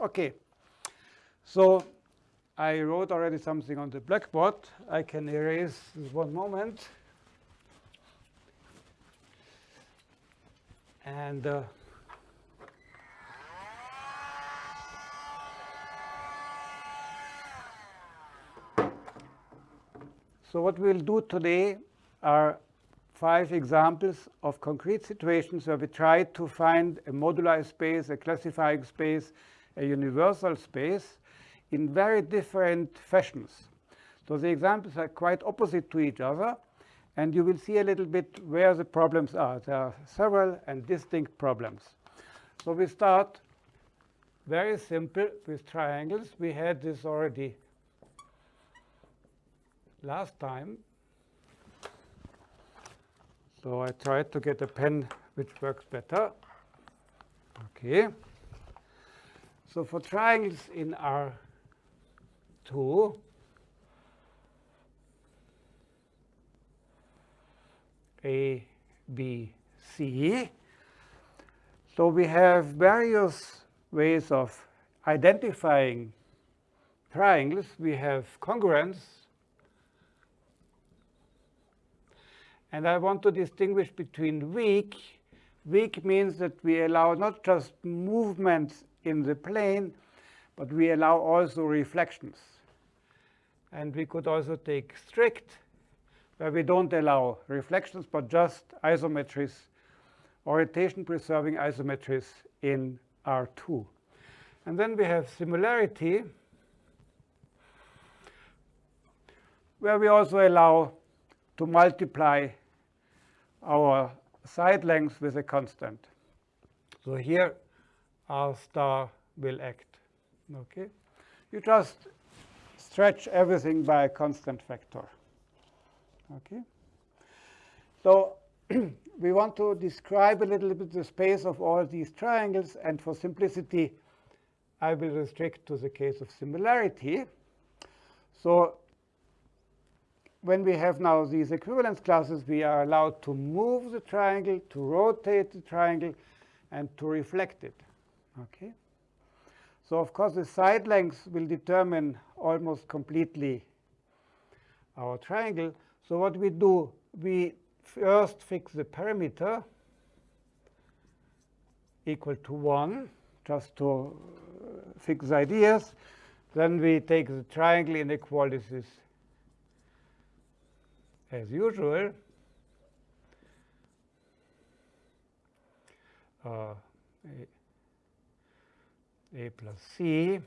Okay, so I wrote already something on the blackboard. I can erase this one moment. And uh, so what we'll do today are five examples of concrete situations where we try to find a moduli space, a classifying space, a universal space in very different fashions. So the examples are quite opposite to each other, and you will see a little bit where the problems are. There are several and distinct problems. So we start very simple with triangles. We had this already last time. So I tried to get a pen which works better. Okay. So for triangles in R2, A, B, C. So we have various ways of identifying triangles. We have congruence. And I want to distinguish between weak. Weak means that we allow not just movements in the plane, but we allow also reflections. And we could also take strict, where we don't allow reflections, but just isometries, orientation-preserving isometries in R2. And then we have similarity, where we also allow to multiply our side length with a constant. So here R star will act. Okay, You just stretch everything by a constant factor. Okay, So we want to describe a little bit the space of all these triangles. And for simplicity, I will restrict to the case of similarity. So when we have now these equivalence classes, we are allowed to move the triangle, to rotate the triangle, and to reflect it. Okay. So of course, the side length will determine almost completely our triangle. So what we do, we first fix the perimeter equal to 1, just to uh, fix ideas. Then we take the triangle inequalities as usual. Uh, a plus C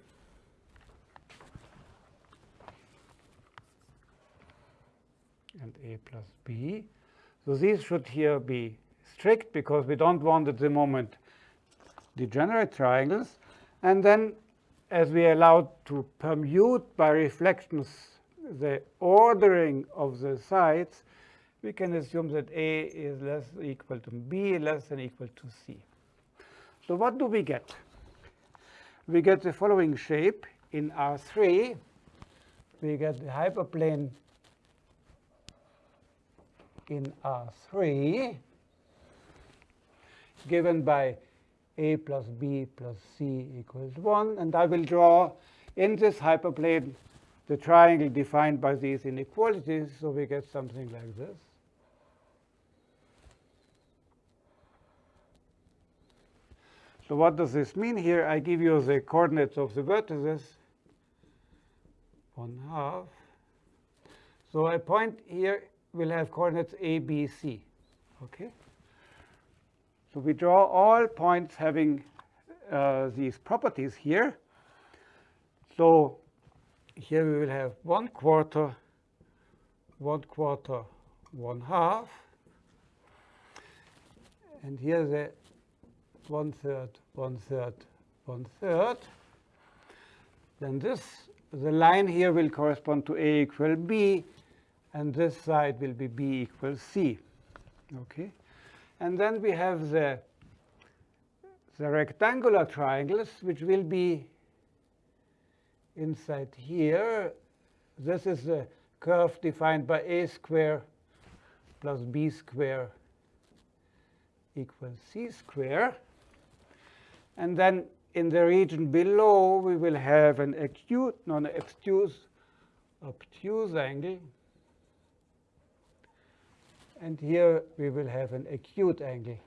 and A plus B. So these should here be strict because we don't want at the moment degenerate triangles. And then as we are allowed to permute by reflections the ordering of the sides, we can assume that A is less equal to B less than equal to C. So what do we get? We get the following shape in R3. We get the hyperplane in R3 given by a plus b plus c equals 1. And I will draw in this hyperplane the triangle defined by these inequalities. So we get something like this. So what does this mean here? I give you the coordinates of the vertices, 1 half. So a point here will have coordinates a, b, c. Okay. So we draw all points having uh, these properties here. So here we will have 1 quarter, 1 quarter, 1 half. And here the one third, one third, one third. Then this, the line here will correspond to A equal B, and this side will be B equals C. Okay, and then we have the the rectangular triangles, which will be inside here. This is the curve defined by a square plus b square equals c square. And then in the region below, we will have an acute, non-obtuse obtuse angle. And here we will have an acute angle,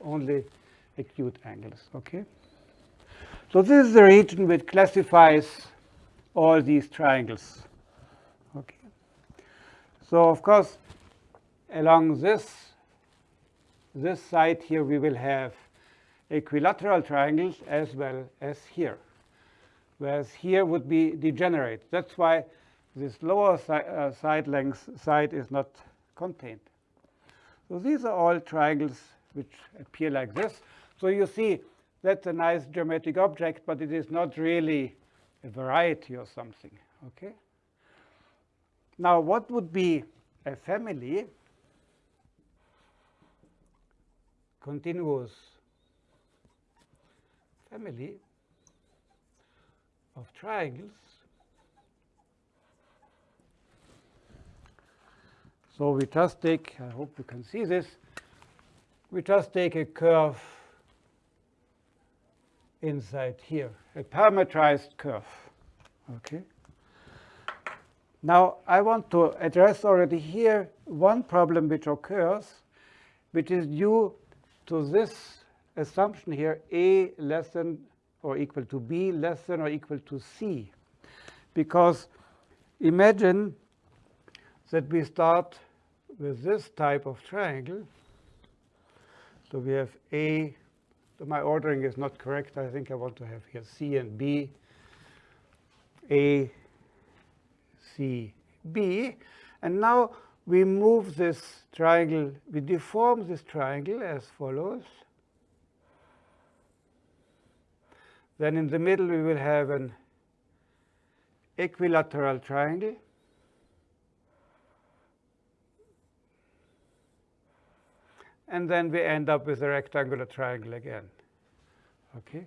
only acute angles, okay? So this is the region which classifies all these triangles, okay? So of course, along this, this side here, we will have equilateral triangles as well as here, whereas here would be degenerate. That's why this lower si uh, side length side is not contained. So these are all triangles which appear like this. So you see that's a nice geometric object, but it is not really a variety or something. Okay. Now, what would be a family? Continuous family of triangles. So we just take, I hope you can see this, we just take a curve inside here, a parametrized curve. Okay. Now I want to address already here one problem which occurs, which is due to this assumption here A less than or equal to B less than or equal to C. Because imagine that we start with this type of triangle. So we have A, so my ordering is not correct. I think I want to have here C and B, A, C, B. And now we move this triangle, we deform this triangle as follows. Then in the middle, we will have an equilateral triangle. And then we end up with a rectangular triangle again. Okay,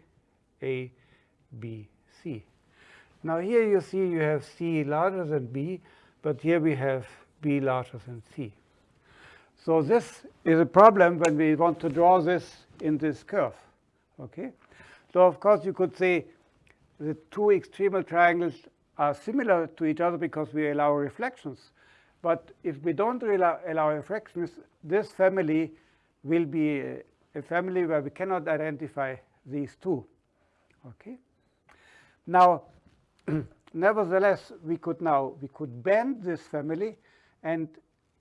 A, B, C. Now here you see you have C larger than B, but here we have B larger than C. So this is a problem when we want to draw this in this curve. Okay, so of course, you could say the two extremal triangles are similar to each other because we allow reflections. But if we don't allow, reflections, this family will be a, a family where we cannot identify these two. Okay. Now, nevertheless, we could now we could bend this family and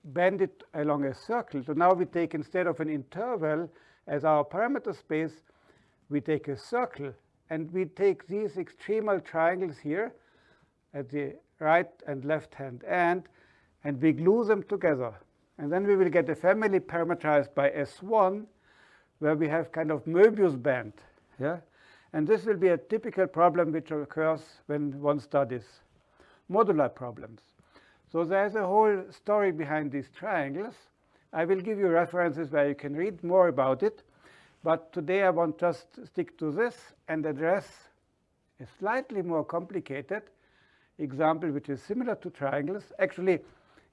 bend it along a circle. So now we take instead of an interval as our parameter space, we take a circle and we take these extremal triangles here at the right and left hand end and we glue them together. And then we will get a family parameterized by S1 where we have kind of Möbius band. Yeah? And this will be a typical problem which occurs when one studies modular problems. So there's a whole story behind these triangles. I will give you references where you can read more about it. But today I want just stick to this and address a slightly more complicated example which is similar to triangles. Actually,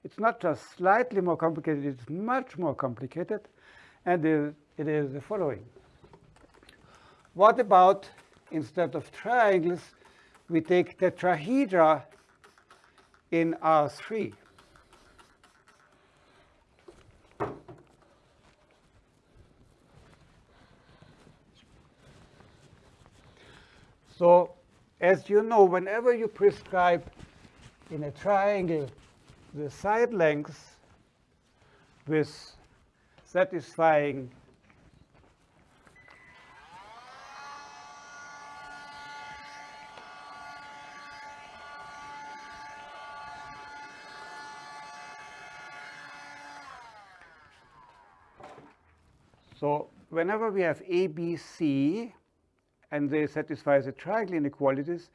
it's not just slightly more complicated, it's much more complicated. And it is the following. What about, instead of triangles, we take tetrahedra in R3? So as you know, whenever you prescribe in a triangle the side lengths with satisfying So whenever we have ABC, and they satisfy the triangle inequalities,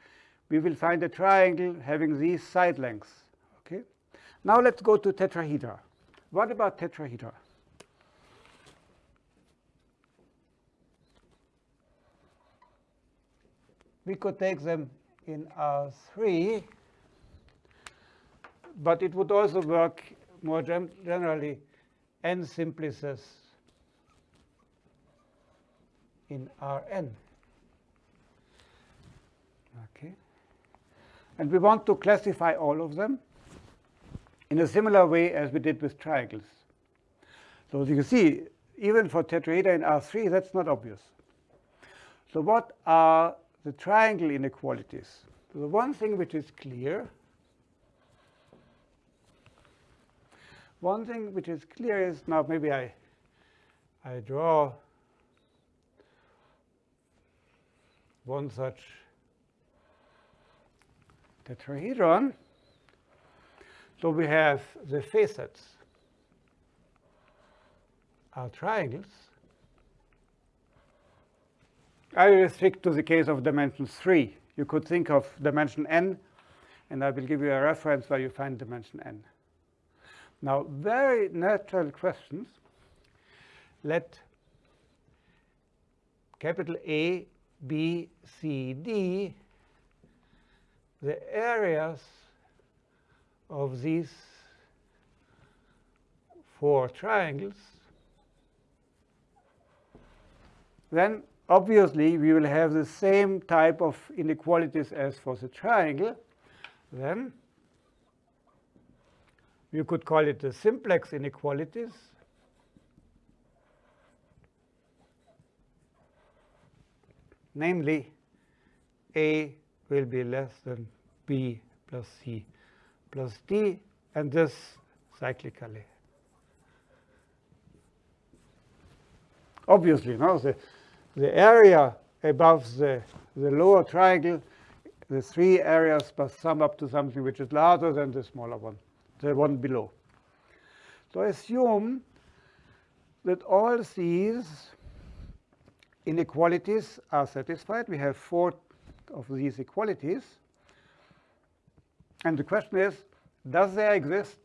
we will find a triangle having these side lengths. Okay. Now let's go to tetrahedra. What about tetrahedra? We could take them in R3, but it would also work more generally n simplices in Rn. Okay. And we want to classify all of them in a similar way as we did with triangles. So as you can see, even for tetrahedra in R3, that's not obvious. So what are the triangle inequalities? So the one thing which is clear, one thing which is clear is, now maybe I, I draw one such tetrahedron. So we have the facets are triangles. I will restrict to the case of dimension 3. You could think of dimension n, and I will give you a reference where you find dimension n. Now, very natural questions. Let capital A, B, C, D, the areas of these four triangles, then obviously we will have the same type of inequalities as for the triangle. Then you could call it the simplex inequalities. Namely, A will be less than B plus C plus D, and this cyclically. Obviously, no, the, the area above the, the lower triangle, the three areas must sum up to something which is larger than the smaller one, the one below. So assume that all these inequalities are satisfied. We have four of these equalities. And the question is, does there exist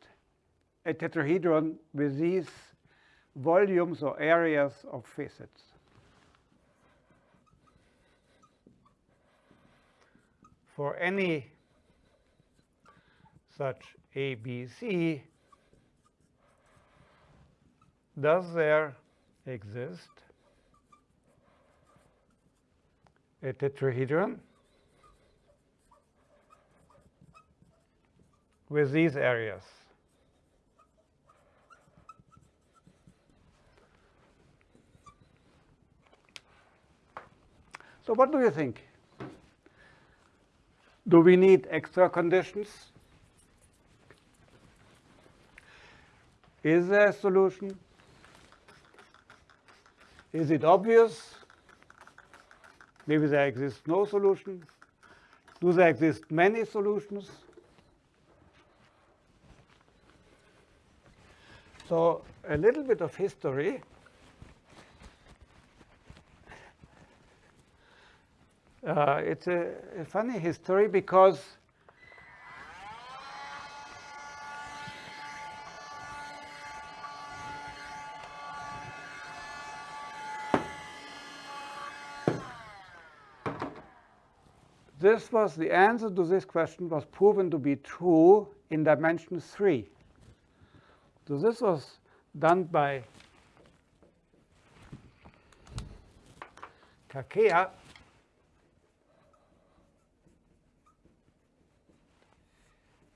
a tetrahedron with these volumes or areas of facets? For any such ABC, does there exist a tetrahedron with these areas. So what do you think? Do we need extra conditions? Is there a solution? Is it obvious? Maybe there exists no solution. Do there exist many solutions? So a little bit of history. Uh, it's a, a funny history because this was the answer to this question was proven to be true in dimension 3. So this was done by Takea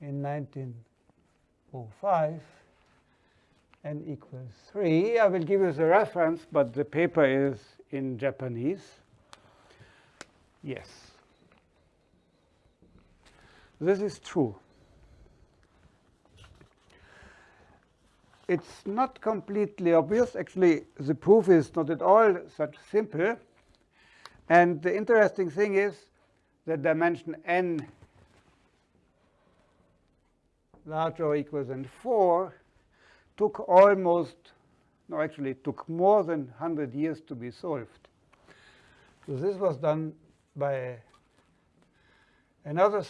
in 1905 n equals 3. I will give you the reference, but the paper is in Japanese. Yes. This is true. It's not completely obvious. Actually, the proof is not at all such simple. And the interesting thing is that dimension n larger or equal than 4 took almost, no, actually took more than 100 years to be solved. So this was done by another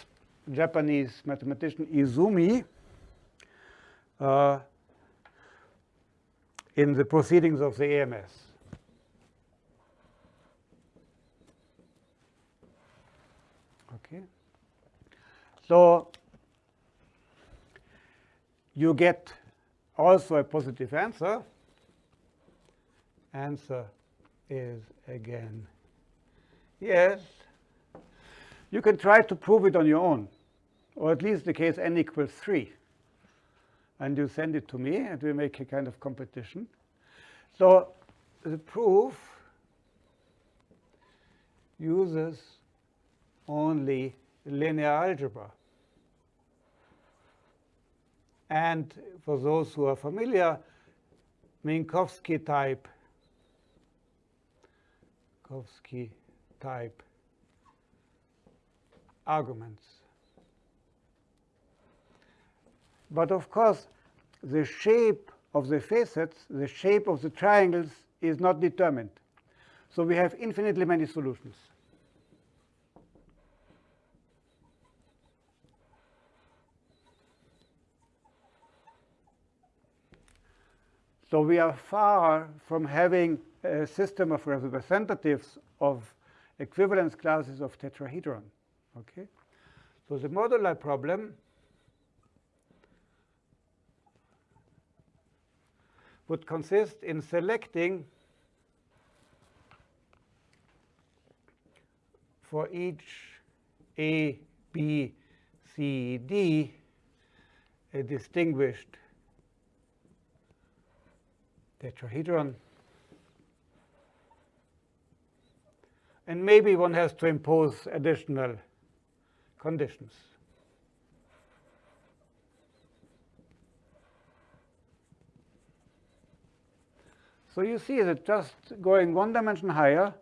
Japanese mathematician, Izumi, uh, in the proceedings of the AMS. Okay. So you get also a positive answer. Answer is again yes. You can try to prove it on your own, or at least the case n equals 3. And you send it to me, and we make a kind of competition. So the proof uses only linear algebra. And for those who are familiar, Minkowski type, Minkowski type arguments. But of course, the shape of the facets, the shape of the triangles is not determined. So we have infinitely many solutions. So we are far from having a system of representatives of equivalence classes of tetrahedron. Okay? So the modular problem would consist in selecting for each A, B, C, D a distinguished tetrahedron. And maybe one has to impose additional conditions. So you see that just going one dimension higher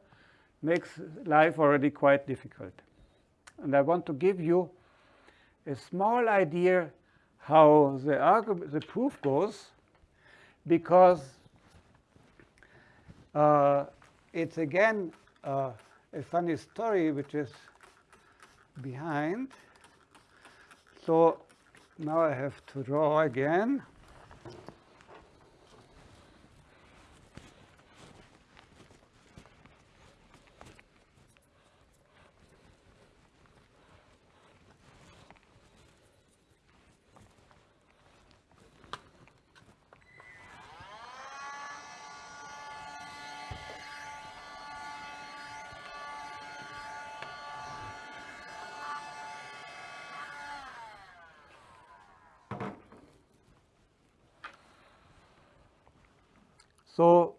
makes life already quite difficult. And I want to give you a small idea how the, argument, the proof goes, because uh, it's again uh, a funny story which is behind. So now I have to draw again. So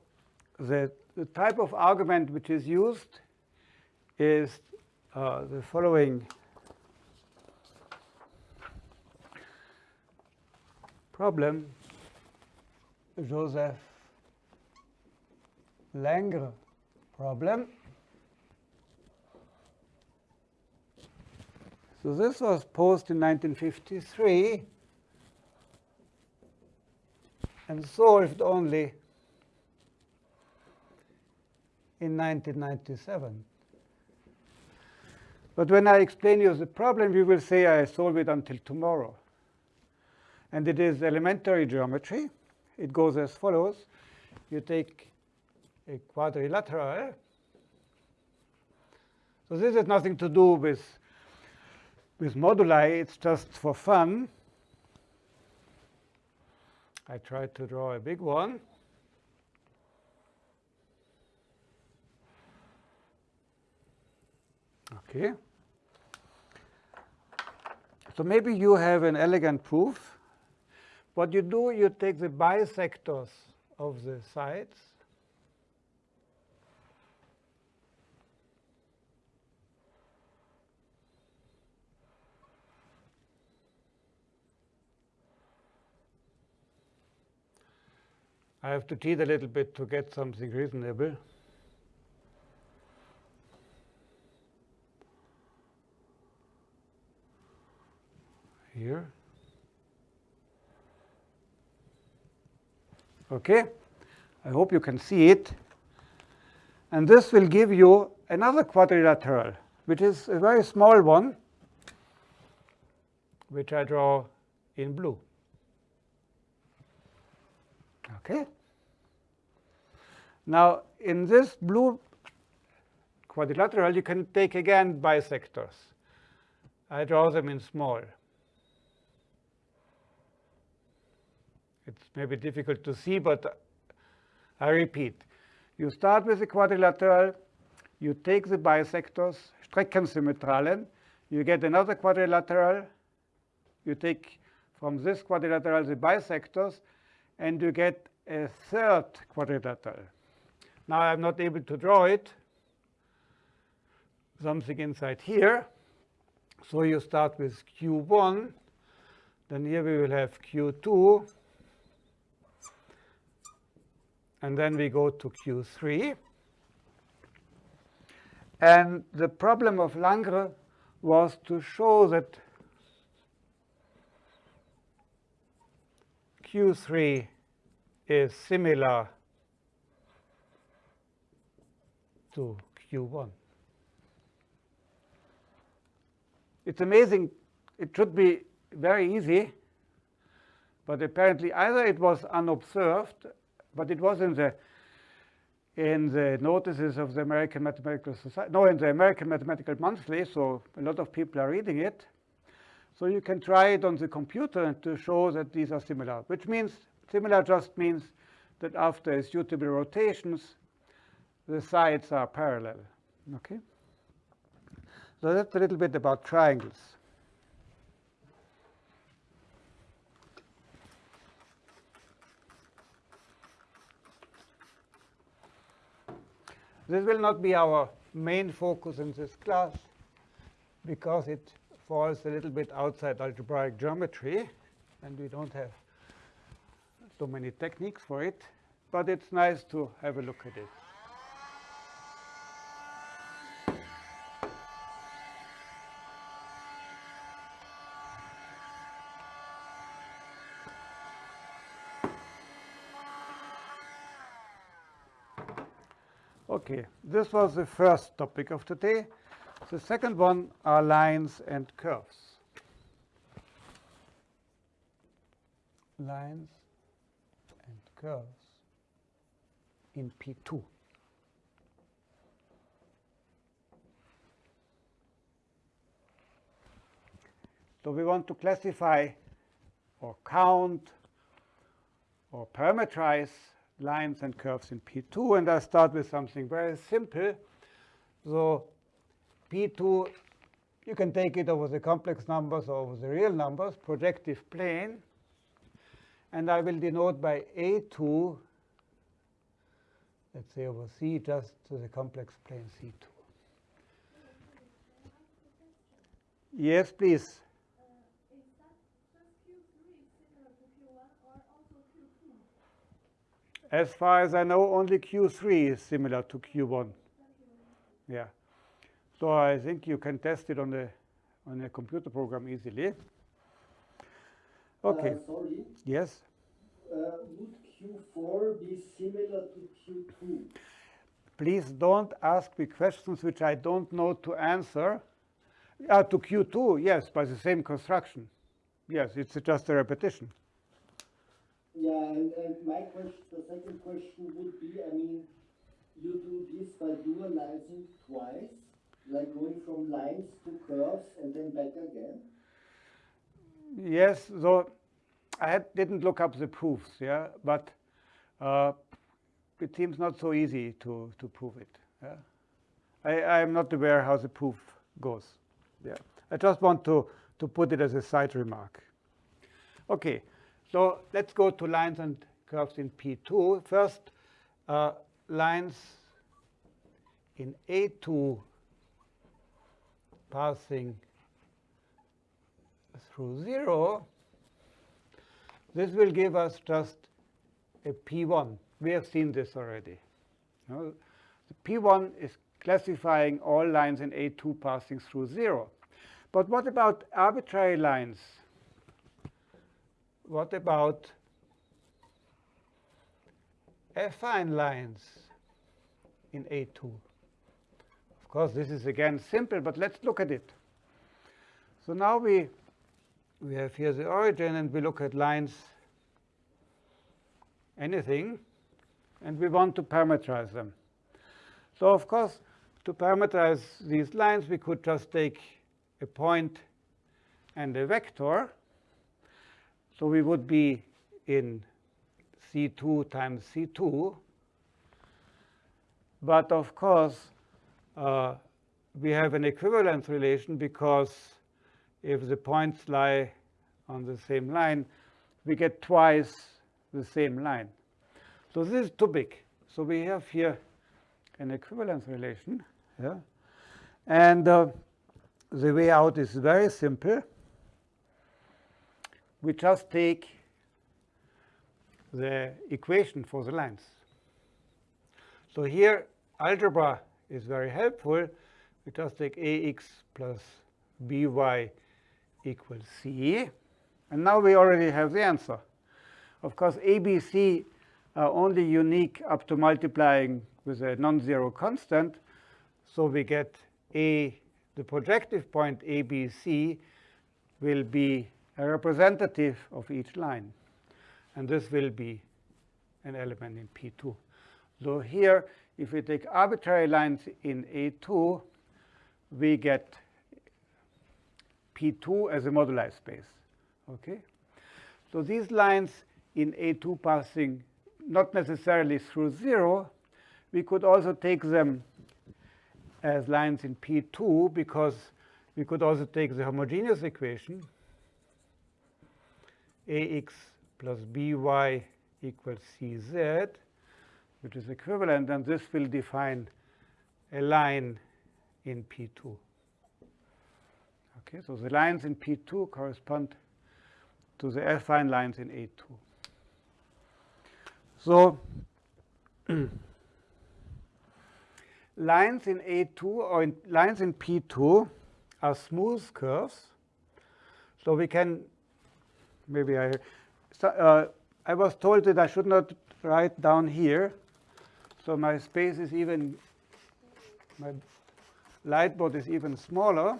the, type of argument which is used is uh, the following problem, Joseph Langr problem. So this was posed in 1953 and solved only in 1997. But when I explain you the problem, you will say I solve it until tomorrow. And it is elementary geometry. It goes as follows. You take a quadrilateral. So this has nothing to do with, with moduli. It's just for fun. I tried to draw a big one. Okay. So maybe you have an elegant proof. What you do, you take the bisectors of the sides. I have to cheat a little bit to get something reasonable. Here. Okay, I hope you can see it. And this will give you another quadrilateral, which is a very small one, which I draw in blue. Okay. Now, in this blue quadrilateral, you can take again bisectors. I draw them in small. It's maybe difficult to see, but I repeat. You start with a quadrilateral, you take the bisectors, Streckensymmetralen, you get another quadrilateral. You take from this quadrilateral the bisectors, and you get a third quadrilateral. Now I'm not able to draw it, something inside here. So you start with Q1, then here we will have Q2, and then we go to Q3. And the problem of Langr's was to show that Q3 is similar to Q1. It's amazing. It should be very easy. But apparently, either it was unobserved, but it was in the in the notices of the American Mathematical Society, no, in the American Mathematical Monthly, so a lot of people are reading it. So you can try it on the computer to show that these are similar, which means similar just means that after suitable rotations, the sides are parallel. Okay? So that's a little bit about triangles. This will not be our main focus in this class because it falls a little bit outside algebraic geometry, and we don't have so many techniques for it. But it's nice to have a look at it. Okay, this was the first topic of today. The second one are lines and curves. Lines and curves in P2. So we want to classify or count or parameterize lines and curves in P2. And I start with something very simple. So P2, you can take it over the complex numbers or over the real numbers, projective plane. And I will denote by A2, let's say over C, just to the complex plane C2. Yes, please. As far as I know, only Q3 is similar to Q1. Yeah. So I think you can test it on the on a computer program easily. Okay. Uh, sorry. Yes. Uh, would Q4 be similar to Q2? Please don't ask me questions which I don't know to answer. Uh, to Q2, yes, by the same construction. Yes, it's just a repetition. Yeah, and, and my question, the second question would be, I mean, you do this by dualizing twice, like going from lines to curves and then back again? Yes, so I had, didn't look up the proofs, yeah, but uh, it seems not so easy to, to prove it. Yeah? I, I'm not aware how the proof goes. Yeah, I just want to, to put it as a side remark. Okay, so let's go to lines and curves in P2. First, uh, lines in A2 passing through 0. This will give us just a P1. We have seen this already. You know, the P1 is classifying all lines in A2 passing through 0. But what about arbitrary lines what about affine lines in A2? Of course, this is again simple, but let's look at it. So now we, we have here the origin, and we look at lines, anything, and we want to parameterize them. So of course, to parameterize these lines, we could just take a point and a vector, so we would be in C2 times C2. But of course, uh, we have an equivalence relation because if the points lie on the same line, we get twice the same line. So this is too big. So we have here an equivalence relation. Yeah? And uh, the way out is very simple. We just take the equation for the lines. So here, algebra is very helpful. We just take ax plus by equals c. And now we already have the answer. Of course, ABC are only unique up to multiplying with a non-zero constant. So we get a, the projective point ABC will be a representative of each line. And this will be an element in P2. So here, if we take arbitrary lines in A2, we get P2 as a moduli space. Okay? So these lines in A2 passing not necessarily through 0, we could also take them as lines in P2 because we could also take the homogeneous equation ax plus by equals cz, which is equivalent, and this will define a line in P2. Okay, so the lines in P2 correspond to the affine lines in A2. So lines in A2 or in lines in P2 are smooth curves. So we can, maybe I, uh, I was told that I should not write down here. So my space is even, my light board is even smaller.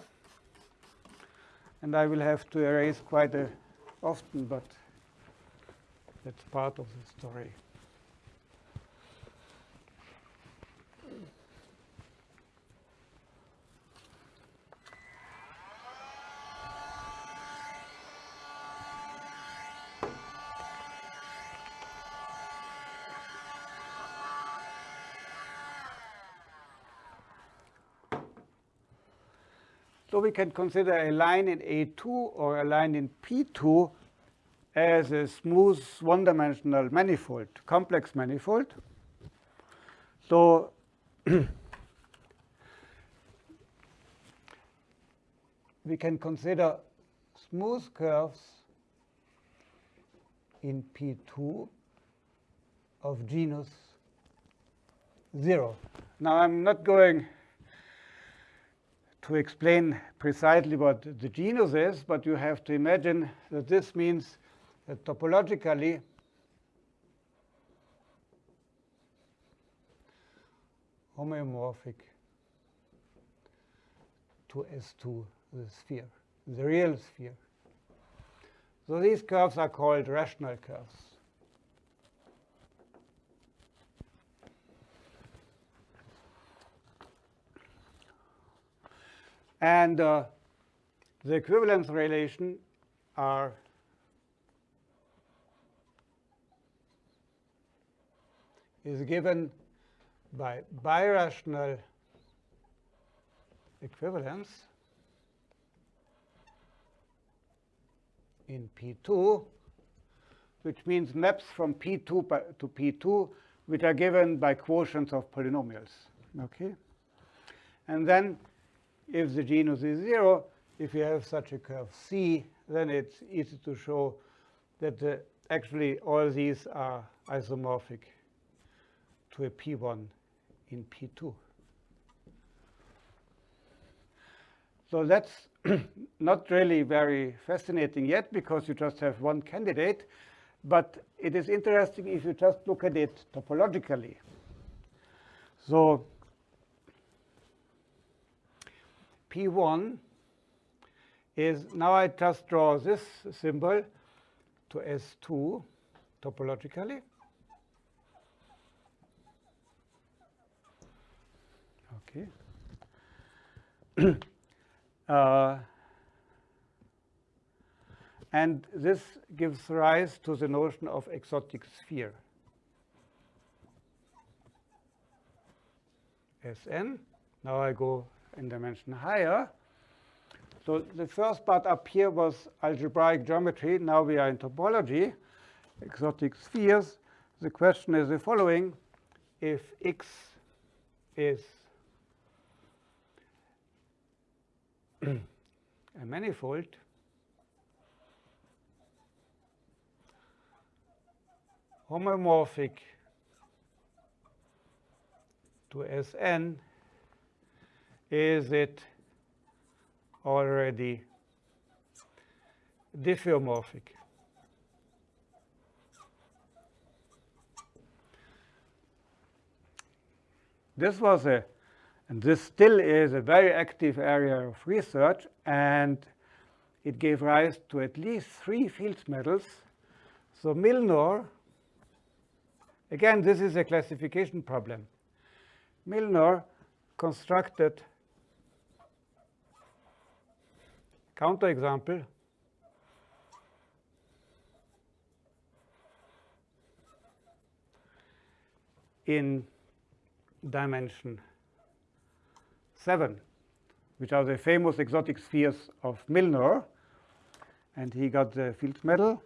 And I will have to erase quite a, often, but that's part of the story. We can consider a line in A2 or a line in P2 as a smooth one-dimensional manifold, complex manifold. So we can consider smooth curves in P2 of genus 0. Now I'm not going to explain precisely what the genus is, but you have to imagine that this means that topologically homeomorphic to S2, the sphere, the real sphere. So these curves are called rational curves. And uh, the equivalence relation are is given by birational equivalence in P2, which means maps from P2 to P2, which are given by quotients of polynomials. Okay? And then if the genus is 0, if you have such a curve C, then it's easy to show that uh, actually all these are isomorphic to a P1 in P2. So that's not really very fascinating yet because you just have one candidate. But it is interesting if you just look at it topologically. So P1 is, now I just draw this symbol to S2 topologically. Okay. uh, and this gives rise to the notion of exotic sphere. Sn. Now I go in dimension higher. So the first part up here was algebraic geometry. Now we are in topology, exotic spheres. The question is the following. If x is a manifold, homeomorphic to Sn, is it already diffeomorphic? This was a, and this still is a very active area of research, and it gave rise to at least three Fields medals. So Milnor, again, this is a classification problem. Milnor constructed counterexample in dimension 7, which are the famous exotic spheres of Milnor. And he got the Fields medal.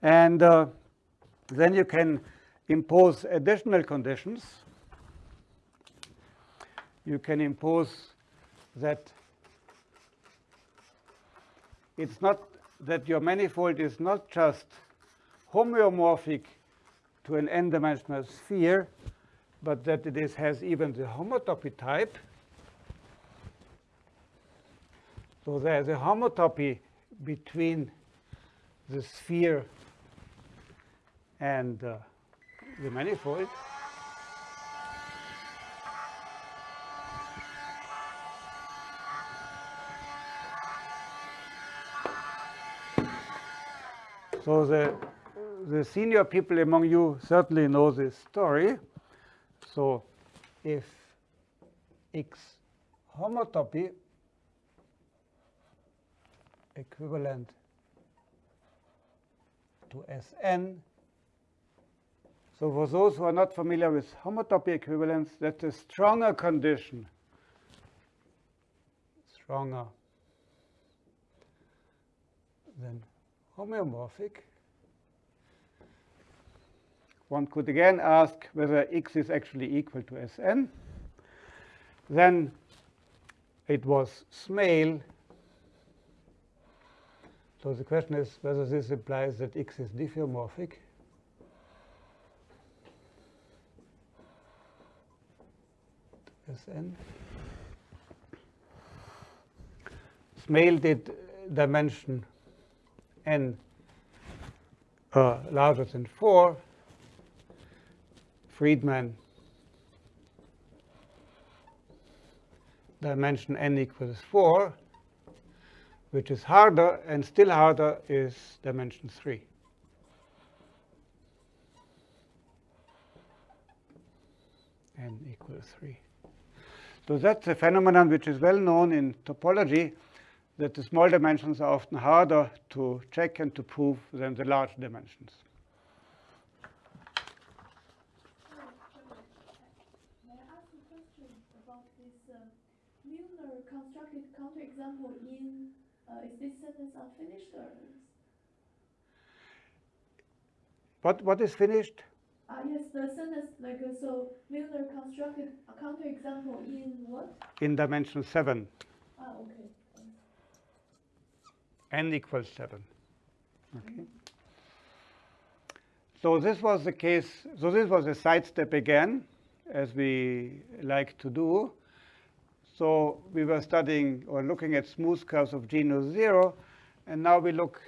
And uh, then you can impose additional conditions. You can impose that it's not that your manifold is not just homeomorphic to an n-dimensional sphere, but that it is, has even the homotopy type. So there's a homotopy between the sphere and uh, the manifold. So the, the senior people among you certainly know this story. So if x homotopy equivalent to Sn. So for those who are not familiar with homotopy equivalence, that's a stronger condition, stronger than homeomorphic. One could again ask whether x is actually equal to Sn. Then it was Smale. So the question is whether this implies that x is diffeomorphic. Sn. Smale did dimension n uh, larger than 4 Freedman dimension n equals 4, which is harder, and still harder is dimension 3. n equals 3. So that's a phenomenon which is well known in topology, that the small dimensions are often harder to check and to prove than the large dimensions. May I ask a question about this Milnor constructed counterexample in, uh, is this sentence unfinished or? What, what is finished? Uh, yes, the sentence, like, uh, so Milnor constructed a counterexample in what? In dimension 7. Ah, okay. N equals 7. Okay. So this was the case, so this was a sidestep again, as we like to do. So we were studying or looking at smooth curves of genus 0, and now we look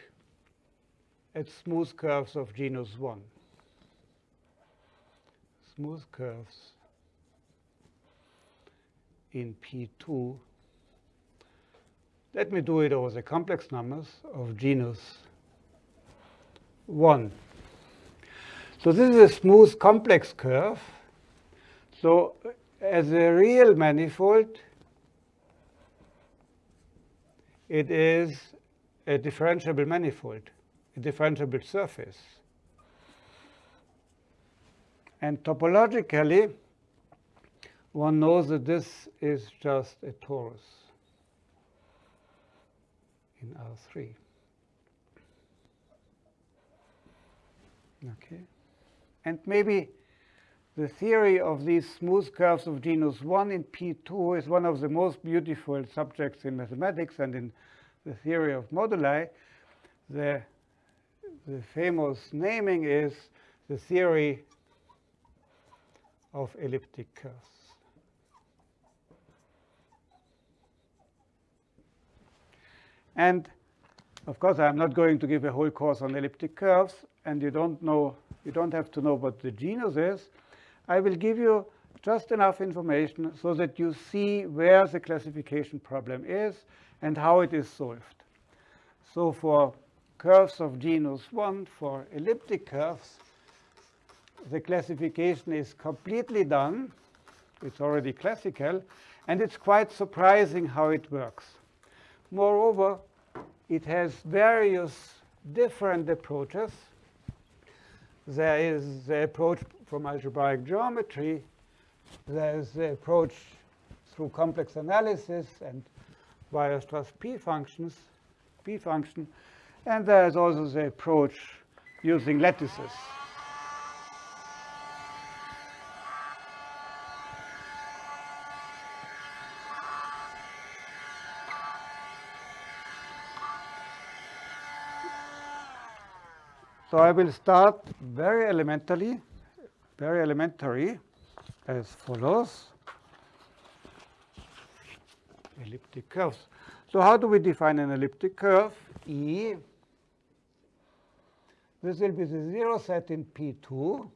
at smooth curves of genus 1. Smooth curves in P2. Let me do it over the complex numbers of genus 1. So this is a smooth complex curve. So as a real manifold, it is a differentiable manifold, a differentiable surface. And topologically, one knows that this is just a torus in R3. Okay. And maybe the theory of these smooth curves of genus 1 in P2 is one of the most beautiful subjects in mathematics and in the theory of moduli. The, the famous naming is the theory of elliptic curves. And of course, I'm not going to give a whole course on elliptic curves, and you don't know, you don't have to know what the genus is. I will give you just enough information so that you see where the classification problem is and how it is solved. So for curves of genus 1, for elliptic curves, the classification is completely done. It's already classical, and it's quite surprising how it works. Moreover, it has various different approaches. There is the approach from algebraic geometry. There is the approach through complex analysis and Weierstrass P functions, P function. And there is also the approach using lattices. So I will start very elementary, very elementary as follows. Elliptic curves. So how do we define an elliptic curve? E. This will be the zero set in P2.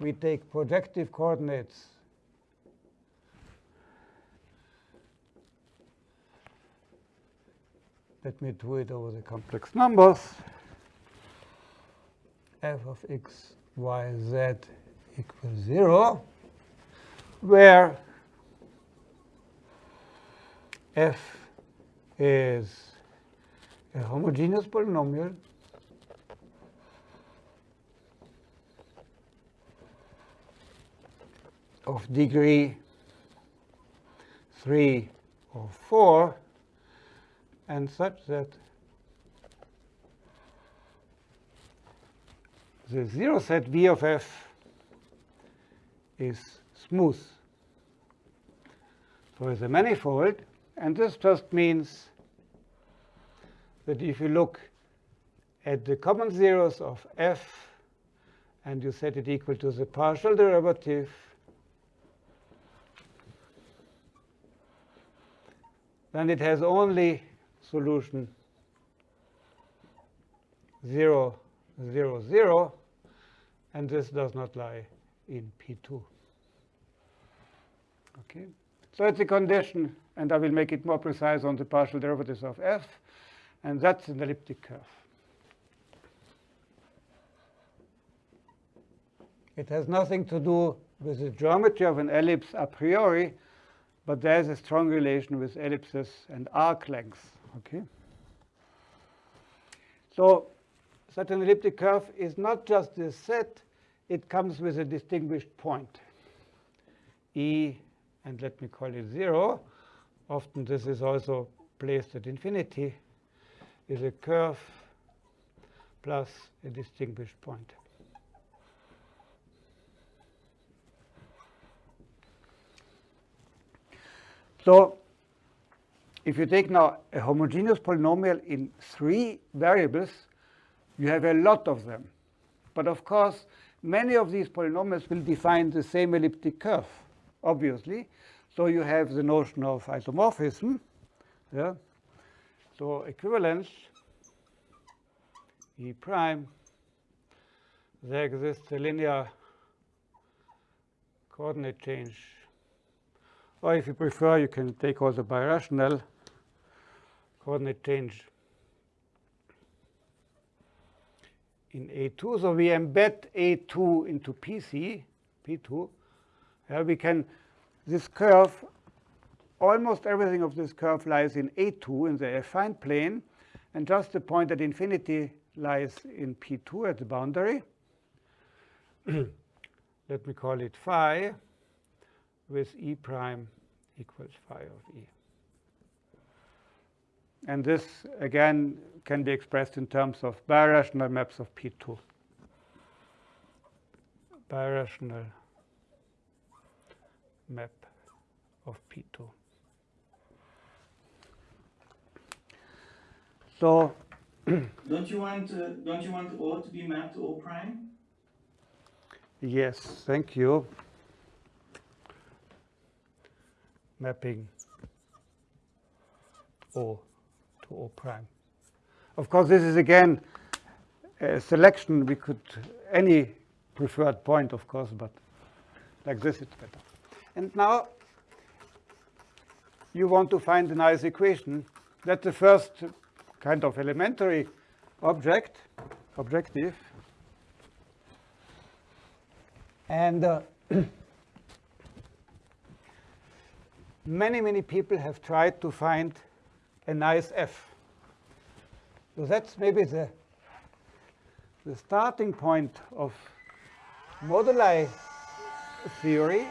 We take projective coordinates Let me do it over the complex numbers. f of x, y, z equals 0, where f is a homogeneous polynomial of degree 3 or 4 and such that the zero set V of f is smooth. So it's a manifold, and this just means that if you look at the common zeros of f and you set it equal to the partial derivative then it has only solution 0, 0, 0, and this does not lie in P2. Okay, so it's a condition, and I will make it more precise on the partial derivatives of f, and that's an elliptic curve. It has nothing to do with the geometry of an ellipse a priori, but there's a strong relation with ellipses and arc lengths. Okay. So such an elliptic curve is not just this set, it comes with a distinguished point. E, and let me call it 0. Often this is also placed at infinity, is a curve plus a distinguished point. So if you take now a homogeneous polynomial in three variables, you have a lot of them. But of course, many of these polynomials will define the same elliptic curve, obviously. So you have the notion of isomorphism. Yeah? So equivalence E prime, there exists a linear coordinate change. Or if you prefer, you can take also birational coordinate change in A2. So we embed A2 into PC, P2. Yeah, we can, this curve, almost everything of this curve lies in A2 in the affine plane, and just the point at infinity lies in P2 at the boundary. let me call it phi, with E prime equals phi of E. And this, again, can be expressed in terms of birational maps of P2. Birational map of P2. So don't you want uh, don't you want O to be mapped to O prime? Yes, thank you. Mapping O to O prime. Of course, this is again a selection. We could any preferred point, of course, but like this it's better. And now you want to find a nice equation. That's the first kind of elementary object, objective. And uh, many, many people have tried to find a nice f. So that's maybe the, the starting point of moduli theory.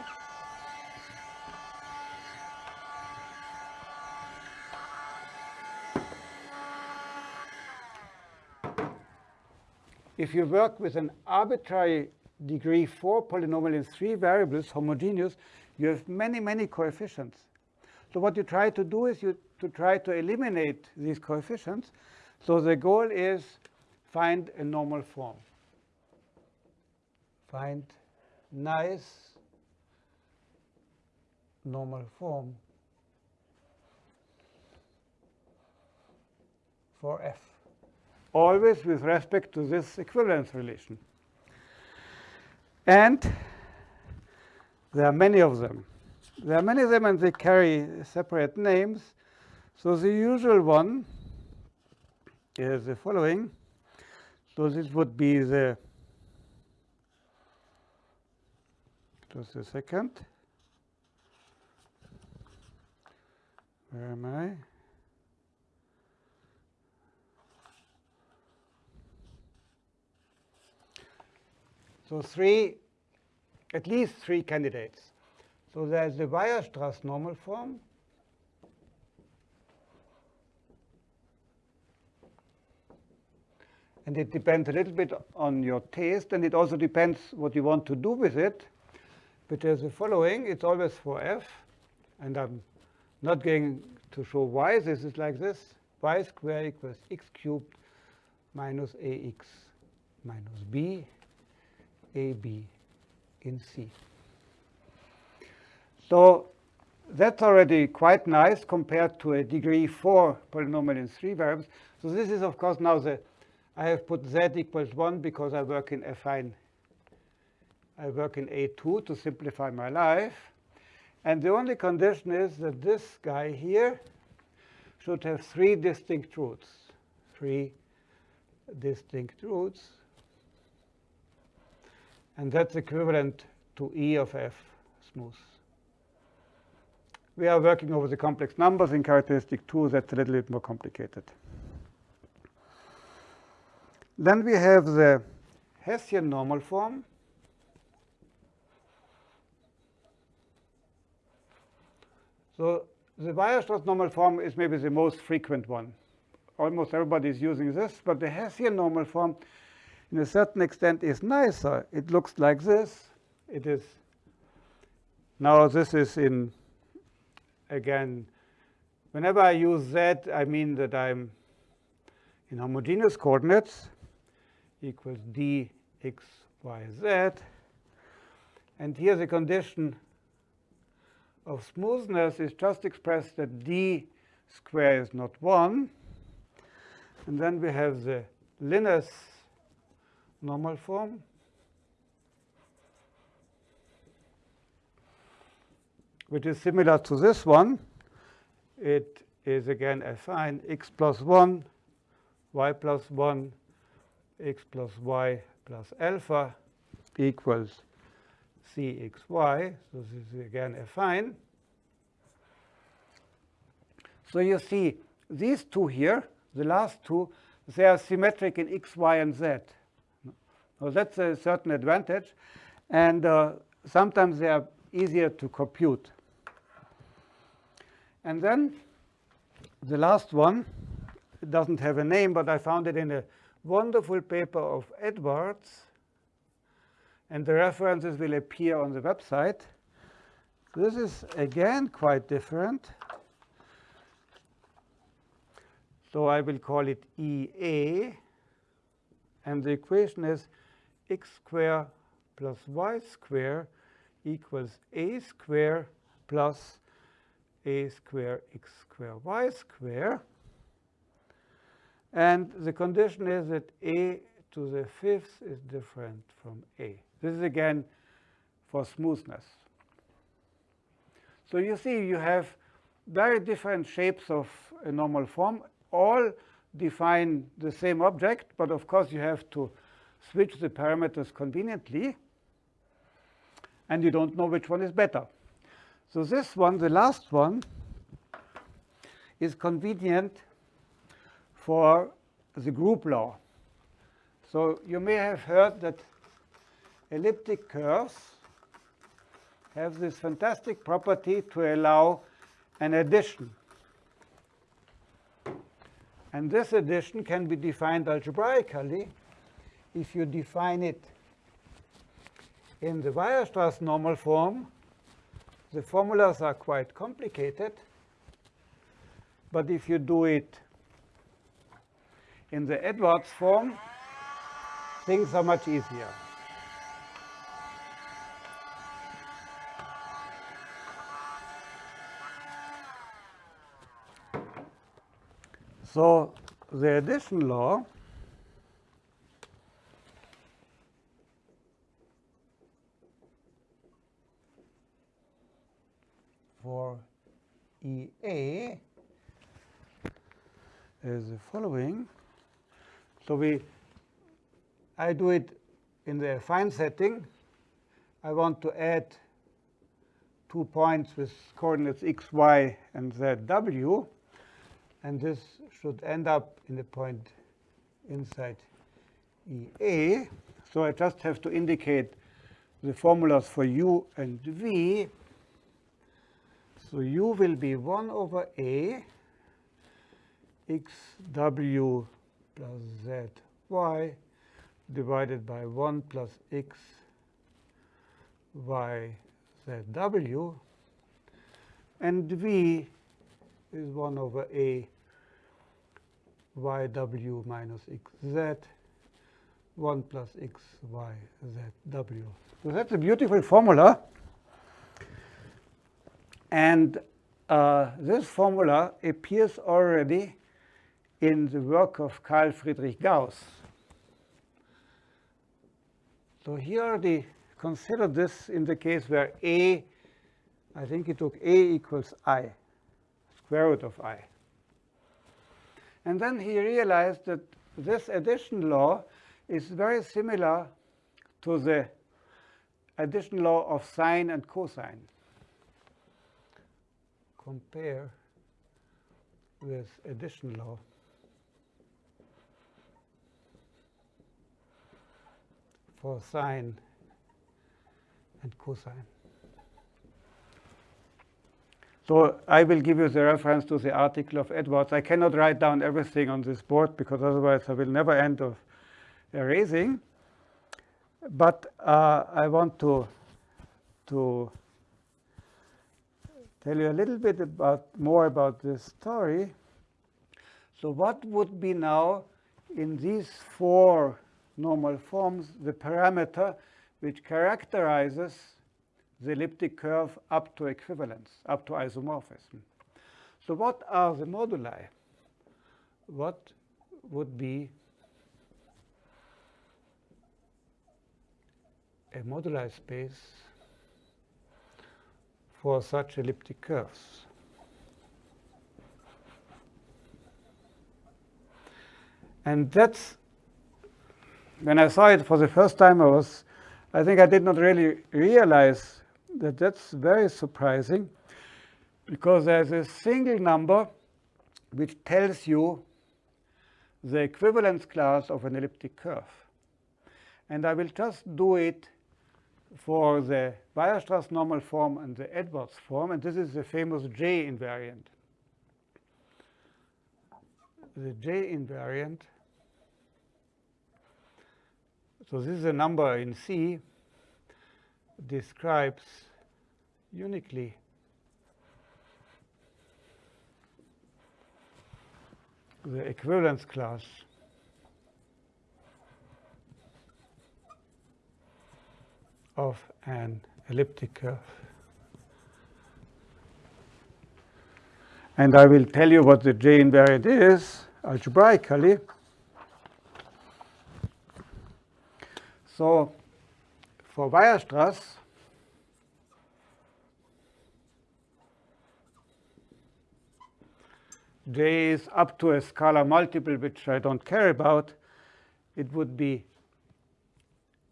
If you work with an arbitrary degree 4 polynomial in three variables, homogeneous, you have many, many coefficients. So what you try to do is you to try to eliminate these coefficients. So the goal is find a normal form. Find nice normal form for f, always with respect to this equivalence relation. And there are many of them. There are many of them, and they carry separate names. So the usual one is the following. So this would be the just a second. Where am I? So three, at least three candidates. So there's the Weierstrass normal form. And it depends a little bit on your taste, and it also depends what you want to do with it. But there's the following. It's always for f, and I'm not going to show why. This is like this. y squared equals x cubed minus ax minus b AB in C. So that's already quite nice compared to a degree 4 polynomial in three variables. So this is, of course, now the, I have put z equals 1 because I work in affine. I work in A2 to simplify my life. And the only condition is that this guy here should have three distinct roots. Three distinct roots. And that's equivalent to E of f smooth. We are working over the complex numbers in characteristic 2. That's a little bit more complicated. Then we have the Hessian normal form. So the Weierstrass normal form is maybe the most frequent one. Almost everybody is using this, but the Hessian normal form in a certain extent is nicer. It looks like this. It is now this is in again whenever I use z I mean that I'm in homogeneous coordinates equals d x y z and here the condition of smoothness is just expressed that d square is not 1 and then we have the Linus normal form. which is similar to this one. It is again affine x plus 1, y plus 1, x plus y plus alpha equals cxy. So this is again affine. So you see these two here, the last two, they are symmetric in x, y, and z. Well, that's a certain advantage. And uh, sometimes they are easier to compute. And then the last one, doesn't have a name, but I found it in a wonderful paper of Edwards. And the references will appear on the website. This is, again, quite different. So I will call it EA. And the equation is x squared plus y squared equals a squared plus a squared x squared y squared. And the condition is that a to the fifth is different from a. This is again for smoothness. So you see you have very different shapes of a normal form, all define the same object, but of course you have to switch the parameters conveniently, and you don't know which one is better. So this one, the last one, is convenient for the group law. So you may have heard that elliptic curves have this fantastic property to allow an addition. And this addition can be defined algebraically if you define it in the Weierstrass normal form. The formulas are quite complicated. But if you do it in the Edwards form, things are much easier. So the addition law for EA is the following. So we, I do it in the affine setting. I want to add two points with coordinates x, y, and z, w. And this should end up in the point inside EA. So I just have to indicate the formulas for u and v. So u will be 1 over a x w plus z y divided by 1 plus x y z w. And v is 1 over a y w minus x z 1 plus x y z w. So that's a beautiful formula. And uh, this formula appears already in the work of Carl Friedrich Gauss. So here the consider this in the case where a, I think he took a equals i, square root of i. And then he realized that this addition law is very similar to the addition law of sine and cosine. Compare with addition law. For sine and cosine. So I will give you the reference to the article of Edwards. I cannot write down everything on this board because otherwise I will never end of erasing. But uh, I want to, to tell you a little bit about more about this story. So what would be now in these four normal forms the parameter which characterizes the elliptic curve up to equivalence, up to isomorphism. So what are the moduli? What would be a moduli space for such elliptic curves? And that's when I saw it for the first time, I was, I think I did not really realize that that's very surprising because there's a single number which tells you the equivalence class of an elliptic curve. And I will just do it for the Weierstrass normal form and the Edwards form, and this is the famous J invariant. The J invariant, so this is a number in C, describes uniquely the equivalence class of an elliptic curve. And I will tell you what the J invariant is algebraically. So for Weierstrass, J is up to a scalar multiple, which I don't care about. It would be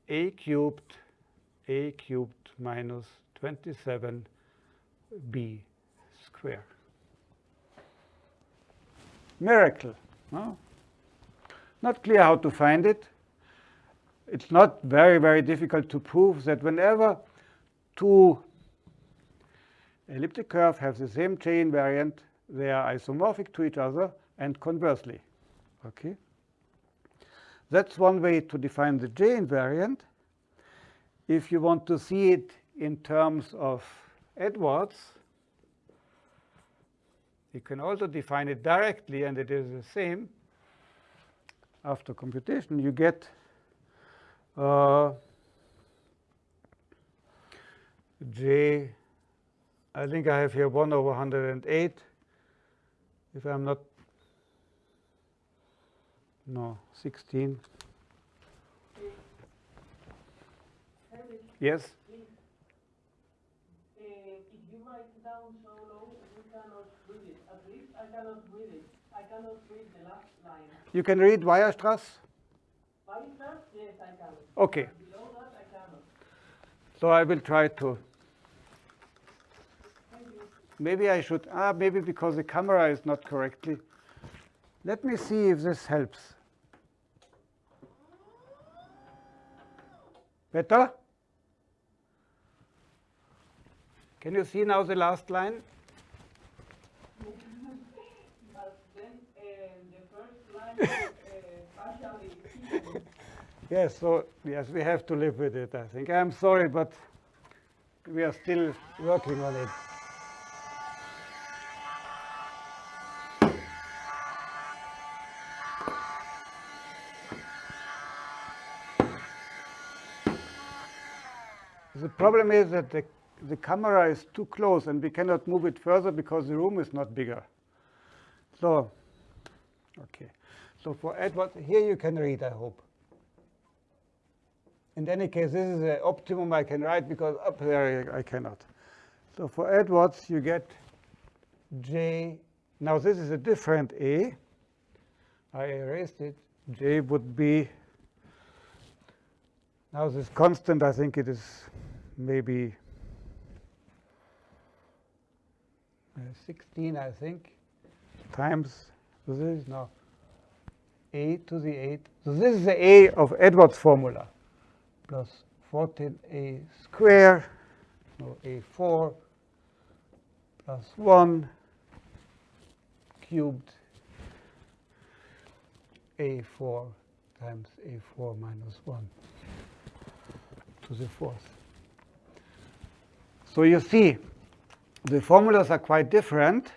a cubed a cubed minus 27b square. Miracle. No? Not clear how to find it. It's not very, very difficult to prove that whenever two elliptic curves have the same J invariant, they are isomorphic to each other and conversely. Okay? That's one way to define the J invariant. If you want to see it in terms of Edwards, you can also define it directly, and it is the same. After computation, you get uh, j, I think I have here 1 over 108. If I'm not, no, 16. Yes? You can read Weierstrass? Weierstrass? Yes, I can. Okay. Below that, I cannot. So I will try to. Maybe I should, ah, maybe because the camera is not correctly. Let me see if this helps. Better? Can you see now the last line? But then uh, the first line Yes, so yes, we have to live with it, I think. I'm sorry, but we are still working on it. The problem is that the, the camera is too close and we cannot move it further because the room is not bigger. So, okay. So for Edward, here you can read, I hope. In any case, this is the optimum I can write because up there I cannot. So for Edwards, you get J. Now this is a different A. I erased it. J would be, now this constant, I think it is maybe uh, 16, I think, times, this is now A to the 8. So this is the A of Edwards formula plus 14a square, no, a4 plus 1 cubed a4 times a4 minus 1 to the fourth. So you see, the formulas are quite different.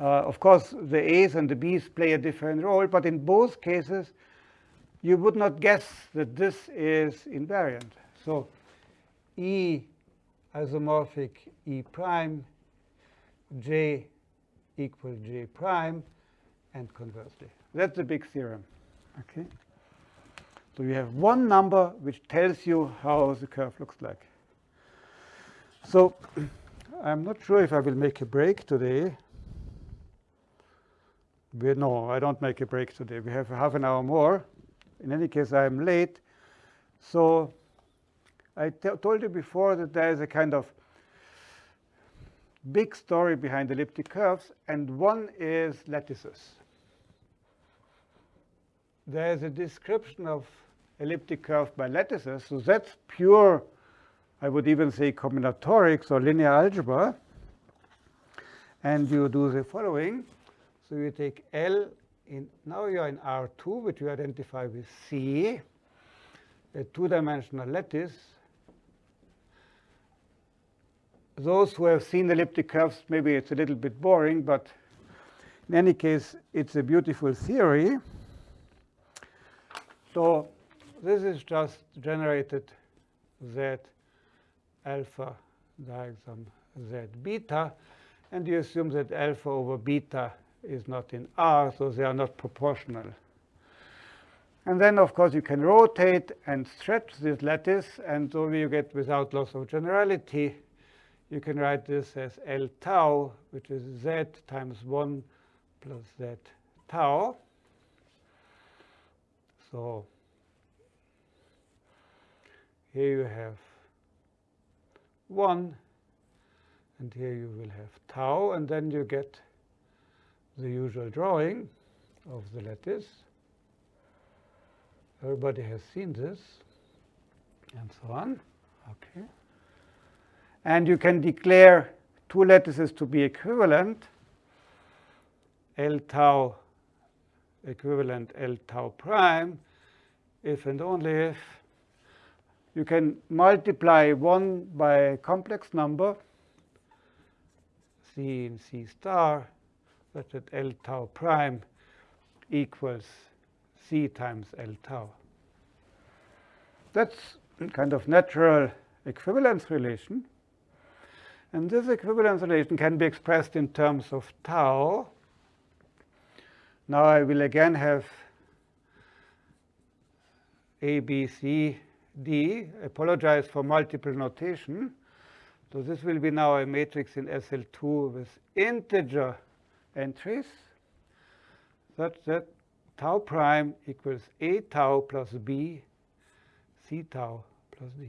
Uh, of course, the A's and the B's play a different role, but in both cases, you would not guess that this is invariant. So E isomorphic E prime, J equal J prime, and conversely. That's the big theorem. Okay. So you have one number which tells you how the curve looks like. So I'm not sure if I will make a break today. We, no, I don't make a break today. We have half an hour more. In any case, I'm late. So I told you before that there is a kind of big story behind elliptic curves, and one is lattices. There is a description of elliptic curve by lattices. So that's pure, I would even say combinatorics or linear algebra. And you do the following. So you take L in, now you're in R2, which you identify with C, a two-dimensional lattice. Those who have seen elliptic curves, maybe it's a little bit boring, but in any case, it's a beautiful theory. So this is just generated Z alpha diagram Z beta, and you assume that alpha over beta is not in R, so they are not proportional. And then, of course, you can rotate and stretch this lattice, and so you get without loss of generality. You can write this as L tau, which is Z times 1 plus Z tau. So here you have 1, and here you will have tau, and then you get the usual drawing of the lattice. Everybody has seen this, and so on. Okay. And you can declare two lattices to be equivalent, L tau equivalent L tau prime, if and only if you can multiply 1 by a complex number, C in C star, such that L tau prime equals C times L tau. That's a kind of natural equivalence relation. And this equivalence relation can be expressed in terms of tau. Now I will again have A, B, C, D. Apologize for multiple notation. So this will be now a matrix in SL2 with integer entries such that tau prime equals A tau plus B, C tau plus D.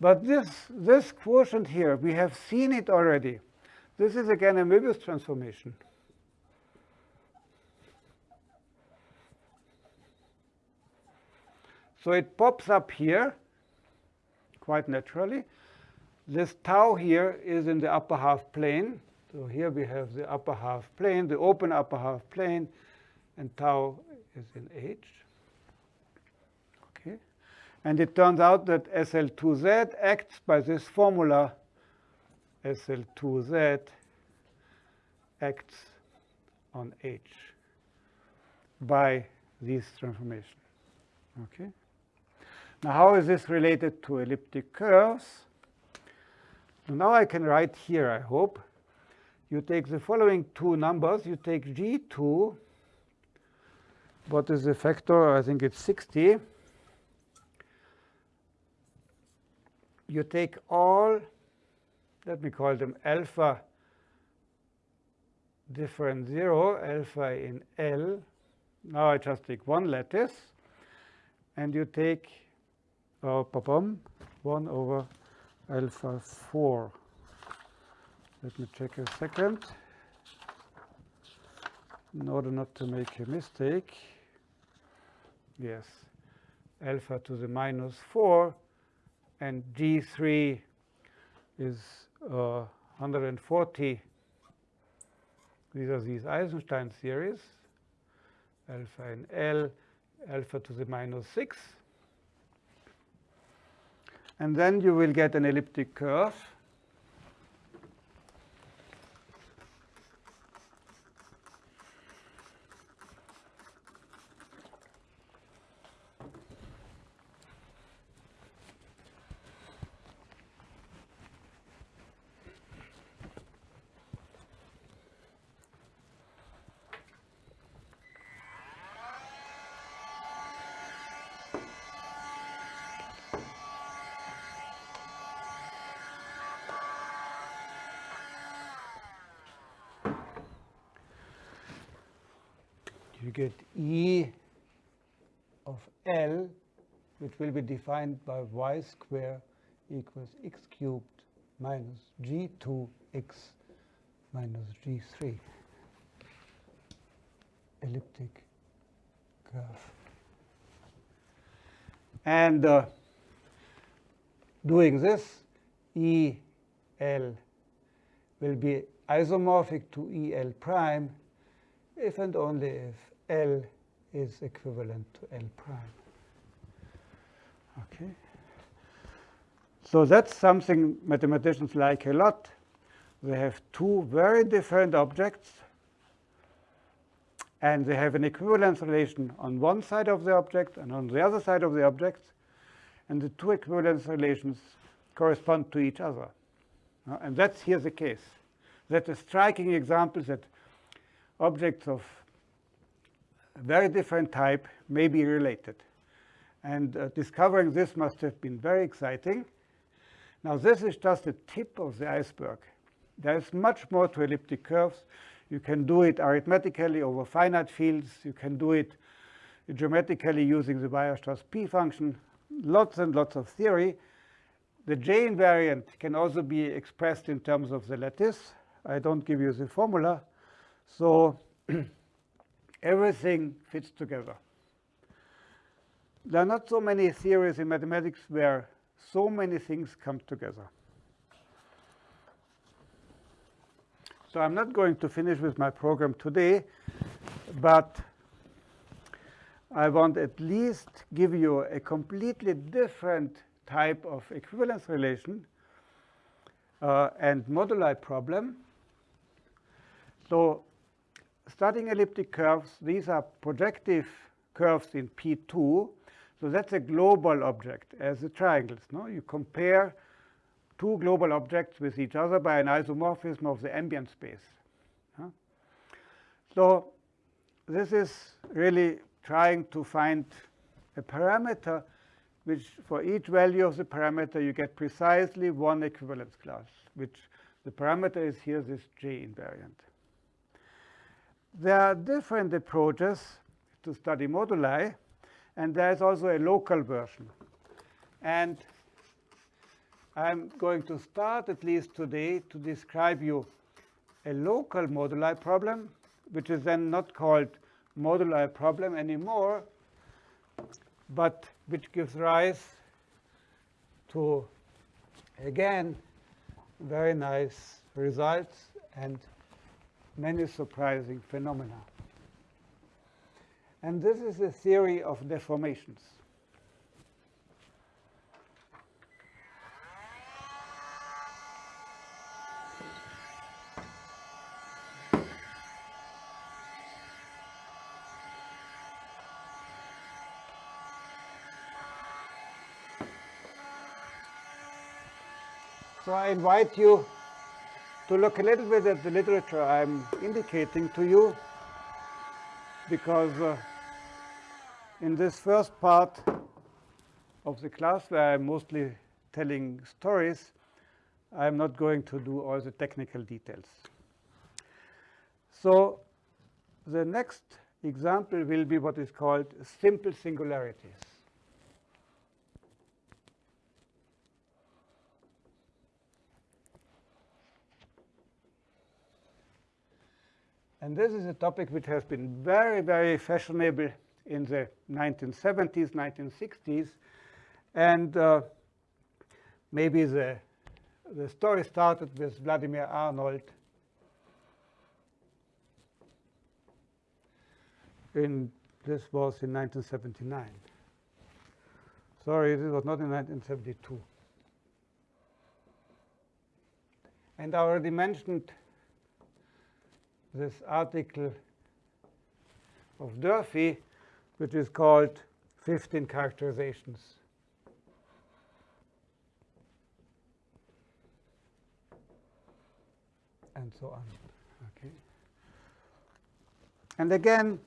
But this, this quotient here, we have seen it already. This is again a Möbius transformation. So it pops up here quite naturally. This tau here is in the upper half plane. So here we have the upper half plane, the open upper half plane, and tau is in H. Okay. And it turns out that SL2Z acts by this formula. SL2Z acts on H by this transformation. Okay. Now, how is this related to elliptic curves? now I can write here, I hope. You take the following two numbers. You take G2. What is the factor? I think it's 60. You take all, let me call them alpha different 0, alpha in L. Now I just take one lattice. And you take uh, 1 over alpha 4. Let me check a second in order not to make a mistake. Yes, alpha to the minus 4 and G3 is uh, 140. These are these Eisenstein series, alpha in L, alpha to the minus 6 and then you will get an elliptic curve. you get E of L, which will be defined by y square equals x cubed minus g2x minus g3 elliptic curve. And uh, doing this, EL will be isomorphic to EL prime if and only if L is equivalent to L prime. Okay. So that's something mathematicians like a lot. They have two very different objects, and they have an equivalence relation on one side of the object and on the other side of the object, and the two equivalence relations correspond to each other. Uh, and that's here the case. That's a striking example that objects of very different type may be related. And uh, discovering this must have been very exciting. Now, this is just the tip of the iceberg. There is much more to elliptic curves. You can do it arithmetically over finite fields. You can do it geometrically using the Weierstrass P function. Lots and lots of theory. The J invariant can also be expressed in terms of the lattice. I don't give you the formula. So everything fits together. There are not so many theories in mathematics where so many things come together. So I'm not going to finish with my program today, but I want at least give you a completely different type of equivalence relation uh, and moduli problem. So studying elliptic curves, these are projective curves in P2. So that's a global object as the triangles. No? You compare two global objects with each other by an isomorphism of the ambient space. Huh? So this is really trying to find a parameter which for each value of the parameter you get precisely one equivalence class, which the parameter is here this J invariant. There are different approaches to study moduli, and there's also a local version. And I'm going to start, at least today, to describe you a local moduli problem, which is then not called moduli problem anymore, but which gives rise to, again, very nice results and many surprising phenomena. And this is the theory of deformations. So I invite you to look a little bit at the literature I'm indicating to you, because uh, in this first part of the class, where I'm mostly telling stories, I'm not going to do all the technical details. So the next example will be what is called simple singularities. And this is a topic which has been very, very fashionable in the 1970s, 1960s. And uh, maybe the, the story started with Vladimir Arnold in this was in 1979. Sorry, this was not in 1972. And I already mentioned this article of Durfee, which is called 15 characterizations. And so on. Okay. And again,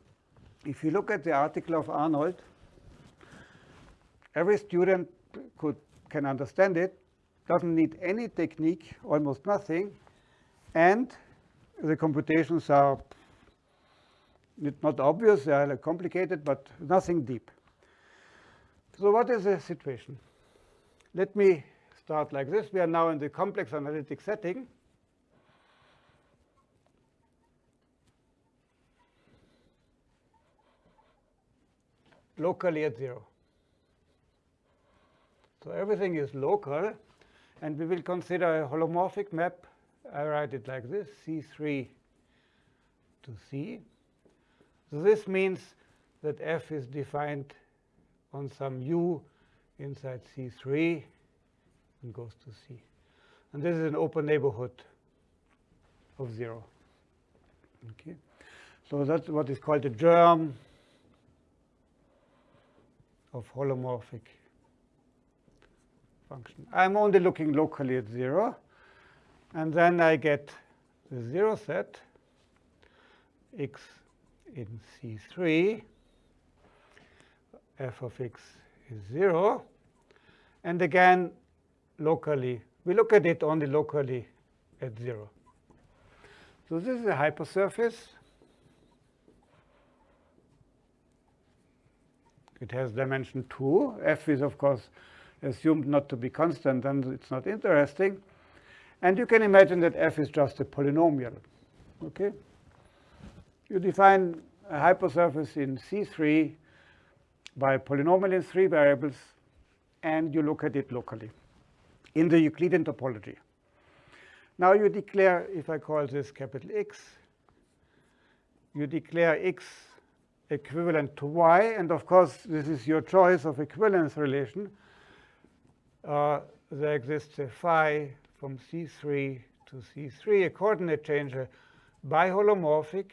if you look at the article of Arnold, every student could can understand it, doesn't need any technique, almost nothing, and the computations are not obvious, they are complicated, but nothing deep. So what is the situation? Let me start like this. We are now in the complex analytic setting. locally at 0. So everything is local. And we will consider a holomorphic map. I write it like this, C3 to C. So this means that f is defined on some u inside C3 and goes to C. And this is an open neighborhood of 0. Okay. So that's what is called a germ of holomorphic function. I'm only looking locally at 0. And then I get the 0 set x in C3, f of x is 0. And again, locally, we look at it only locally at 0. So this is a hypersurface. It has dimension 2. f is, of course, assumed not to be constant, and it's not interesting. And you can imagine that f is just a polynomial. Okay? You define a hypersurface in C3 by a polynomial in three variables, and you look at it locally in the Euclidean topology. Now you declare, if I call this capital X, you declare X equivalent to Y. And of course, this is your choice of equivalence relation. Uh, there exists a phi from C3 to C3, a coordinate changer biholomorphic.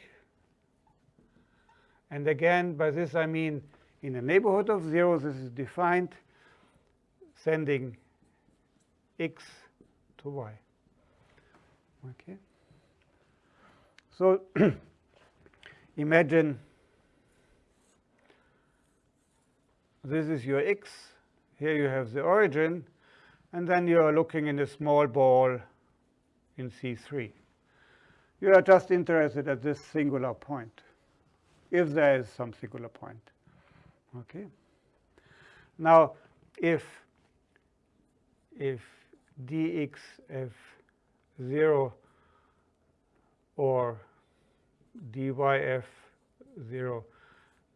And again, by this I mean in a neighborhood of 0, this is defined sending x to y. Okay. So imagine this is your x. Here you have the origin. And then you are looking in a small ball in C3. You are just interested at this singular point, if there is some singular point. Okay. Now, if if dx f0 or dyf 0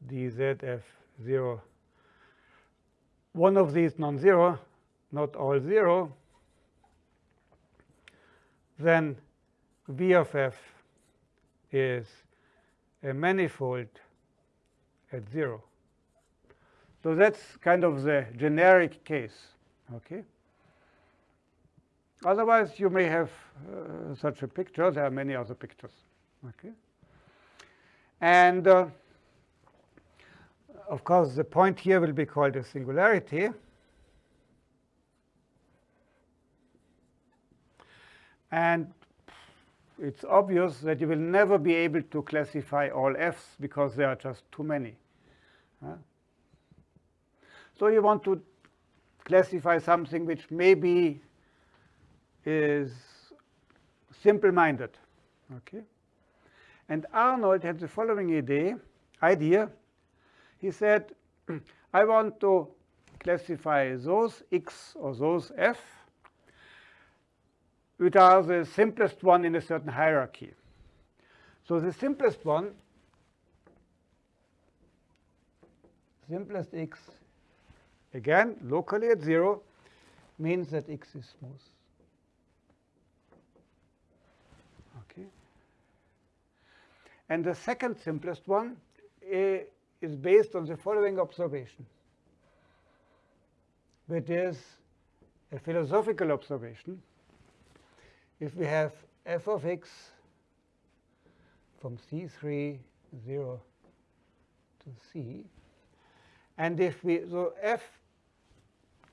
dzf 0 one of these non-zero not all 0 then v of f is a manifold at 0 so that's kind of the generic case okay Otherwise, you may have uh, such a picture. There are many other pictures. Okay. And uh, of course, the point here will be called a singularity. And it's obvious that you will never be able to classify all f's because there are just too many. Uh, so you want to classify something which maybe is simple-minded. Okay? And Arnold had the following idea. idea. He said, I want to classify those x or those f which are the simplest one in a certain hierarchy. So the simplest one, simplest x, again, locally at 0, means that x is smooth. Okay. And the second simplest one eh, is based on the following observation, which is a philosophical observation. If we have f of x from C3, 0 to C, and if we, so f,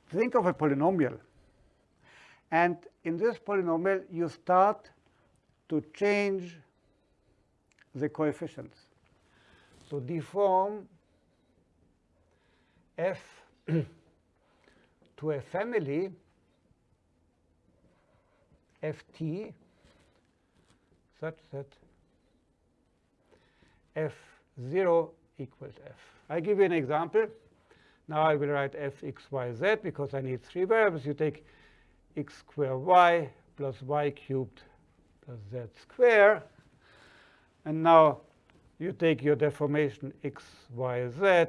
think of a polynomial. And in this polynomial, you start to change the coefficients. So deform f to a family ft such that f0 equals f. I give you an example. Now I will write f x, y, z because I need three variables. You take x squared y plus y cubed plus z squared. And now you take your deformation x, y, z,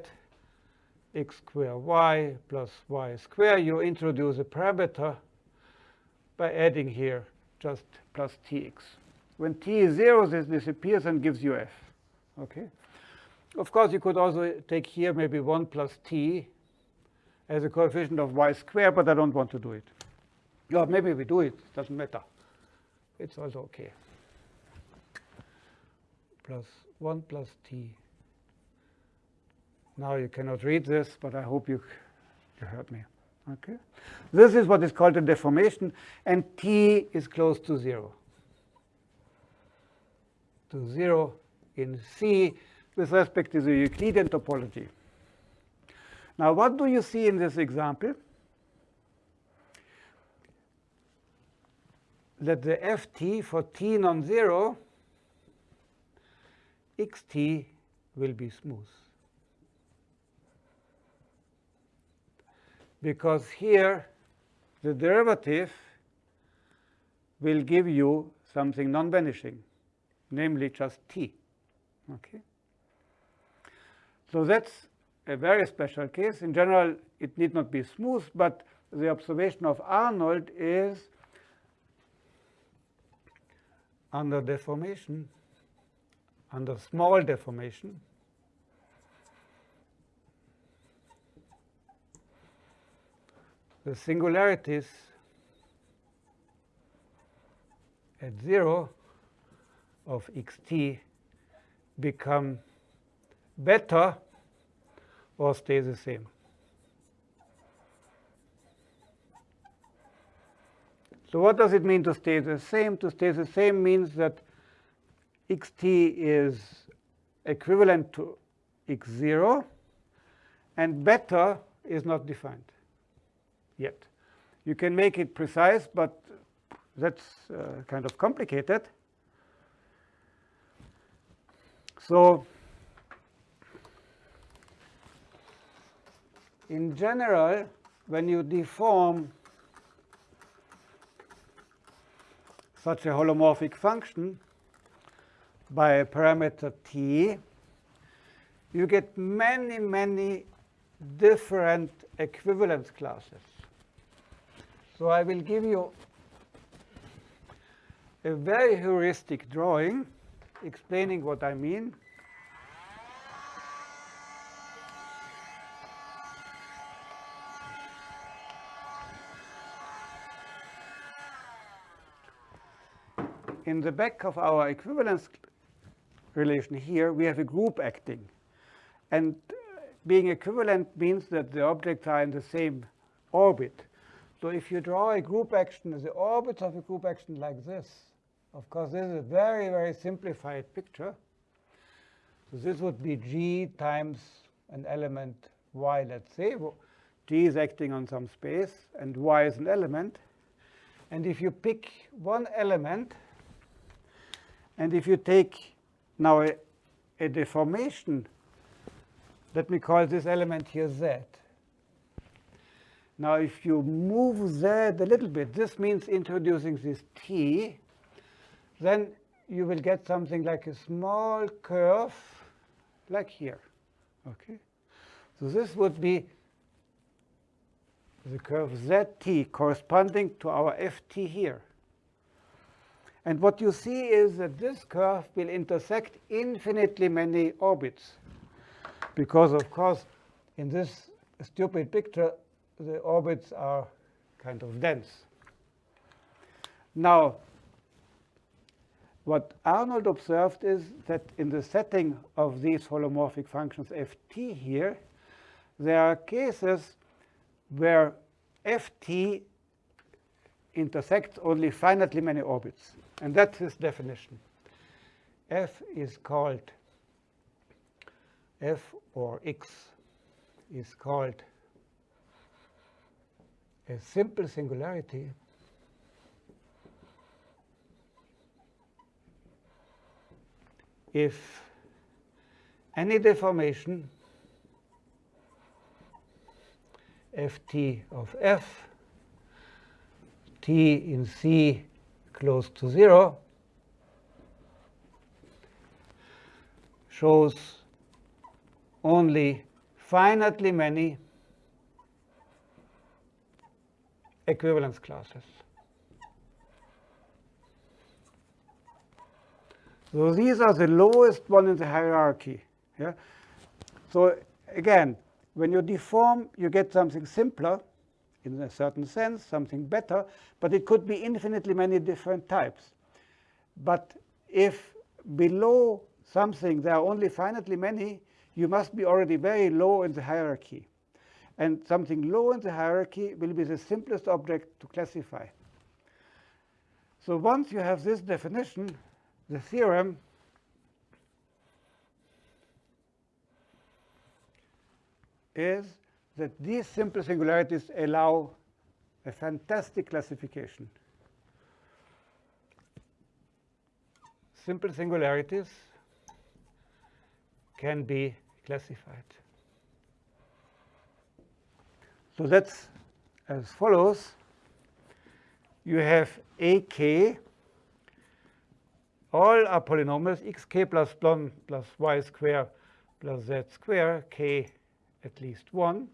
x square y plus y square, you introduce a parameter by adding here just plus tx. When t is 0, this disappears and gives you f. Okay. Of course, you could also take here maybe 1 plus t as a coefficient of y squared, but I don't want to do it. Or maybe we do it, doesn't matter. It's also okay. Plus 1 plus t. Now you cannot read this, but I hope you, you heard me. Okay. This is what is called a deformation, and t is close to 0. To 0 in C with respect to the Euclidean topology. Now, what do you see in this example? That the ft for t non-zero, xt will be smooth. Because here the derivative will give you something non-vanishing, namely just t. Okay. So that's a very special case. In general, it need not be smooth, but the observation of Arnold is under deformation, under small deformation, the singularities at 0 of xt become better or stay the same. So what does it mean to stay the same? To stay the same means that xt is equivalent to x0, and better is not defined yet. You can make it precise, but that's uh, kind of complicated. So in general, when you deform such a holomorphic function by a parameter t, you get many, many different equivalence classes. So I will give you a very heuristic drawing explaining what I mean. In the back of our equivalence relation here, we have a group acting. And being equivalent means that the objects are in the same orbit. So if you draw a group action, the orbits of a group action like this, of course, this is a very, very simplified picture. So this would be g times an element y, let's say. g is acting on some space, and y is an element. And if you pick one element, and if you take now a, a deformation, let me call this element here z. Now, if you move z a little bit, this means introducing this t, then you will get something like a small curve like here. Okay, So this would be the curve zt corresponding to our ft here. And what you see is that this curve will intersect infinitely many orbits. Because, of course, in this stupid picture, the orbits are kind of dense. Now, what Arnold observed is that in the setting of these holomorphic functions ft here, there are cases where ft intersects only finitely many orbits. And that's his definition. f is called f or x is called a simple singularity if any deformation ft of f t in C close to 0 shows only finitely many equivalence classes. So these are the lowest one in the hierarchy. Yeah? So again, when you deform, you get something simpler in a certain sense, something better, but it could be infinitely many different types. But if below something there are only finitely many, you must be already very low in the hierarchy. And something low in the hierarchy will be the simplest object to classify. So once you have this definition, the theorem is that these simple singularities allow a fantastic classification. Simple singularities can be classified. So that's as follows. You have ak, all are polynomials, xk plus 1 plus y square plus z square, k at least 1,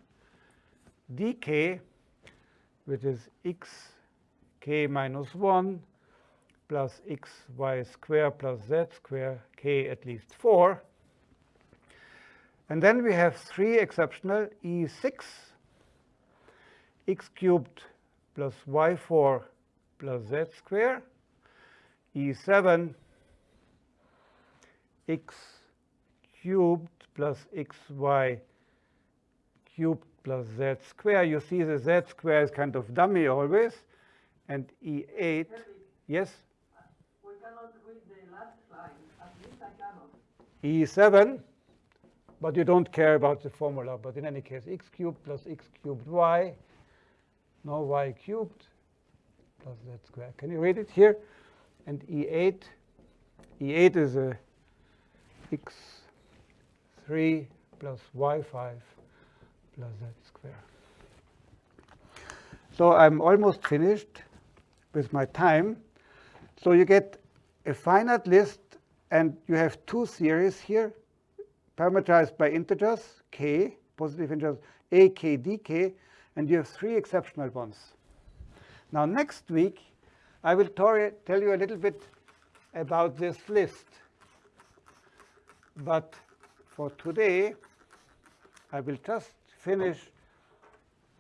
dk, which is x k minus 1 plus x y square plus z square, k at least 4. And then we have three exceptional e6, x cubed plus y4 plus z square, e7, x cubed plus xy cubed plus z square. You see the z square is kind of dummy always. And e8, yes, we cannot read the last line, at least I cannot. e7, but you don't care about the formula. But in any case, x cubed plus x cubed y, no y cubed plus z square. Can you read it here? And e8, e8 is a x3 plus y5 plus z square. So I'm almost finished with my time. So you get a finite list, and you have two series here, parameterized by integers, k, positive integers, a, k, d, k, and you have three exceptional ones. Now, next week, I will tell you a little bit about this list. But for today, I will just finish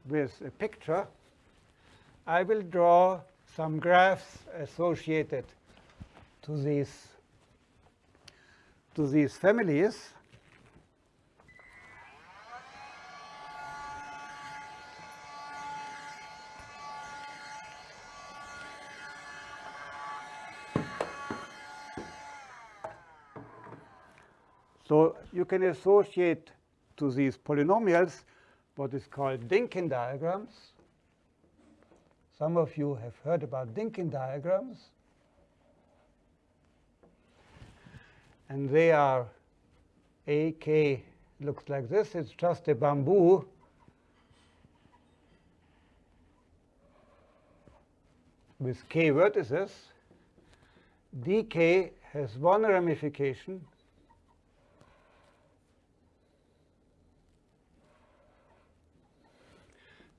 with a picture. I will draw some graphs associated to these to these families. So you can associate to these polynomials what is called Dynkin diagrams. Some of you have heard about Dynkin diagrams. And they are AK looks like this. It's just a bamboo. with k vertices. dk has one ramification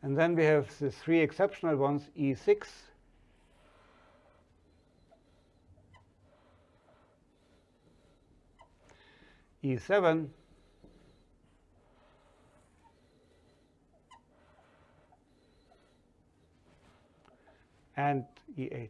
And then we have the three exceptional ones, E6, E7, and E8.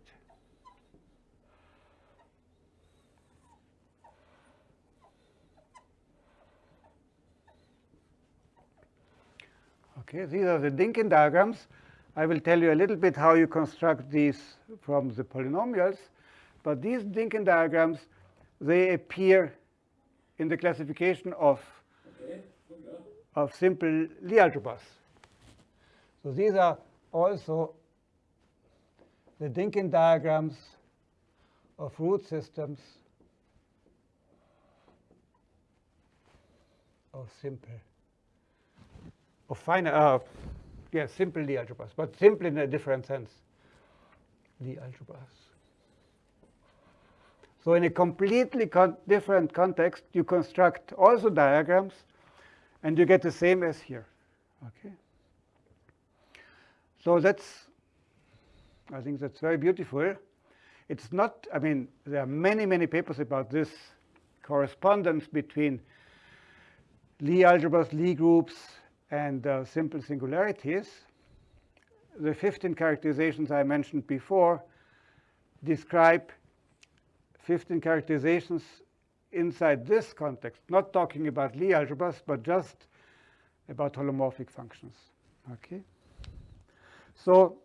Okay, these are the Dynkin diagrams. I will tell you a little bit how you construct these from the polynomials. But these Dynkin diagrams, they appear in the classification of, of simple Lie algebras. So these are also the Dynkin diagrams of root systems of simple of finite, uh, yeah, simple Lie algebras, but simple in a different sense, Lie algebras. So in a completely con different context, you construct also diagrams, And you get the same as here. Okay. So that's, I think that's very beautiful. It's not, I mean, there are many, many papers about this correspondence between Lie algebras, Lie groups, and uh, simple singularities. The 15 characterizations I mentioned before describe 15 characterizations inside this context, not talking about Lie algebras, but just about holomorphic functions. Okay. So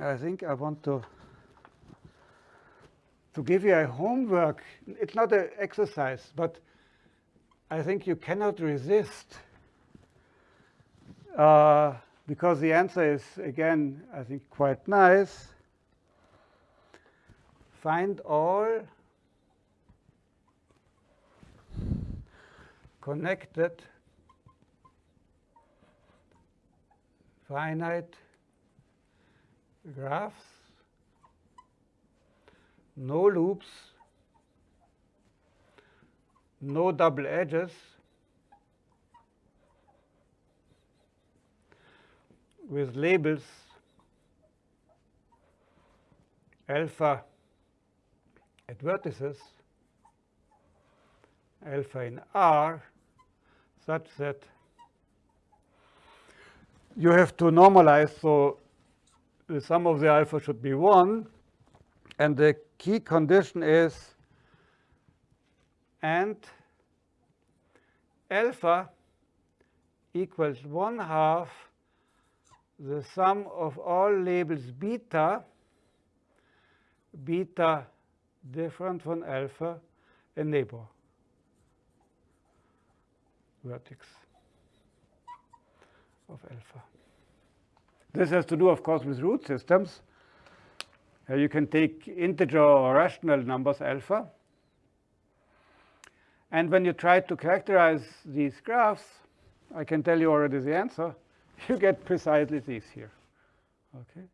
I think I want to to give you a homework. It's not an exercise, but I think you cannot resist uh, because the answer is, again, I think quite nice. Find all connected finite graphs, no loops, no double edges, with labels alpha at vertices, alpha in R, such that you have to normalize, so the sum of the alpha should be 1. And the key condition is and alpha equals 1 half the sum of all labels beta, beta different from alpha, a neighbor vertex of alpha. This has to do, of course, with root systems. You can take integer or rational numbers alpha. And when you try to characterize these graphs, I can tell you already the answer. You get precisely these here. Okay.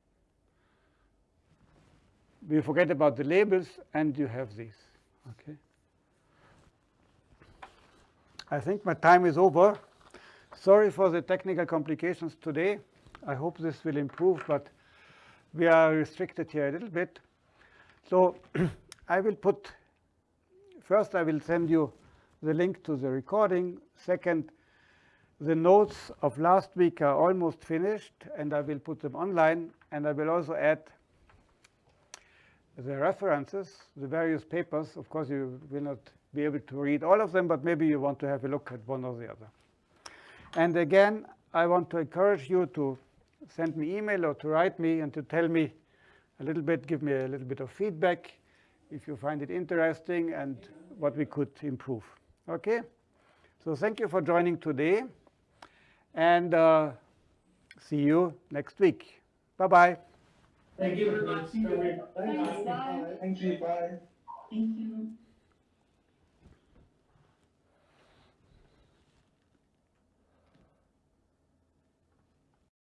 We forget about the labels, and you have these. Okay. I think my time is over. Sorry for the technical complications today. I hope this will improve, but we are restricted here a little bit. So I will put, first I will send you the link to the recording. Second, the notes of last week are almost finished, and I will put them online. And I will also add the references, the various papers. Of course, you will not be able to read all of them, but maybe you want to have a look at one or the other. And again, I want to encourage you to send me email or to write me and to tell me a little bit, give me a little bit of feedback if you find it interesting and what we could improve. Okay? So thank you for joining today, and uh, see you next week. Bye-bye. Thank you very much. Thanks. Thanks, bye. Thank you, bye. Thank you.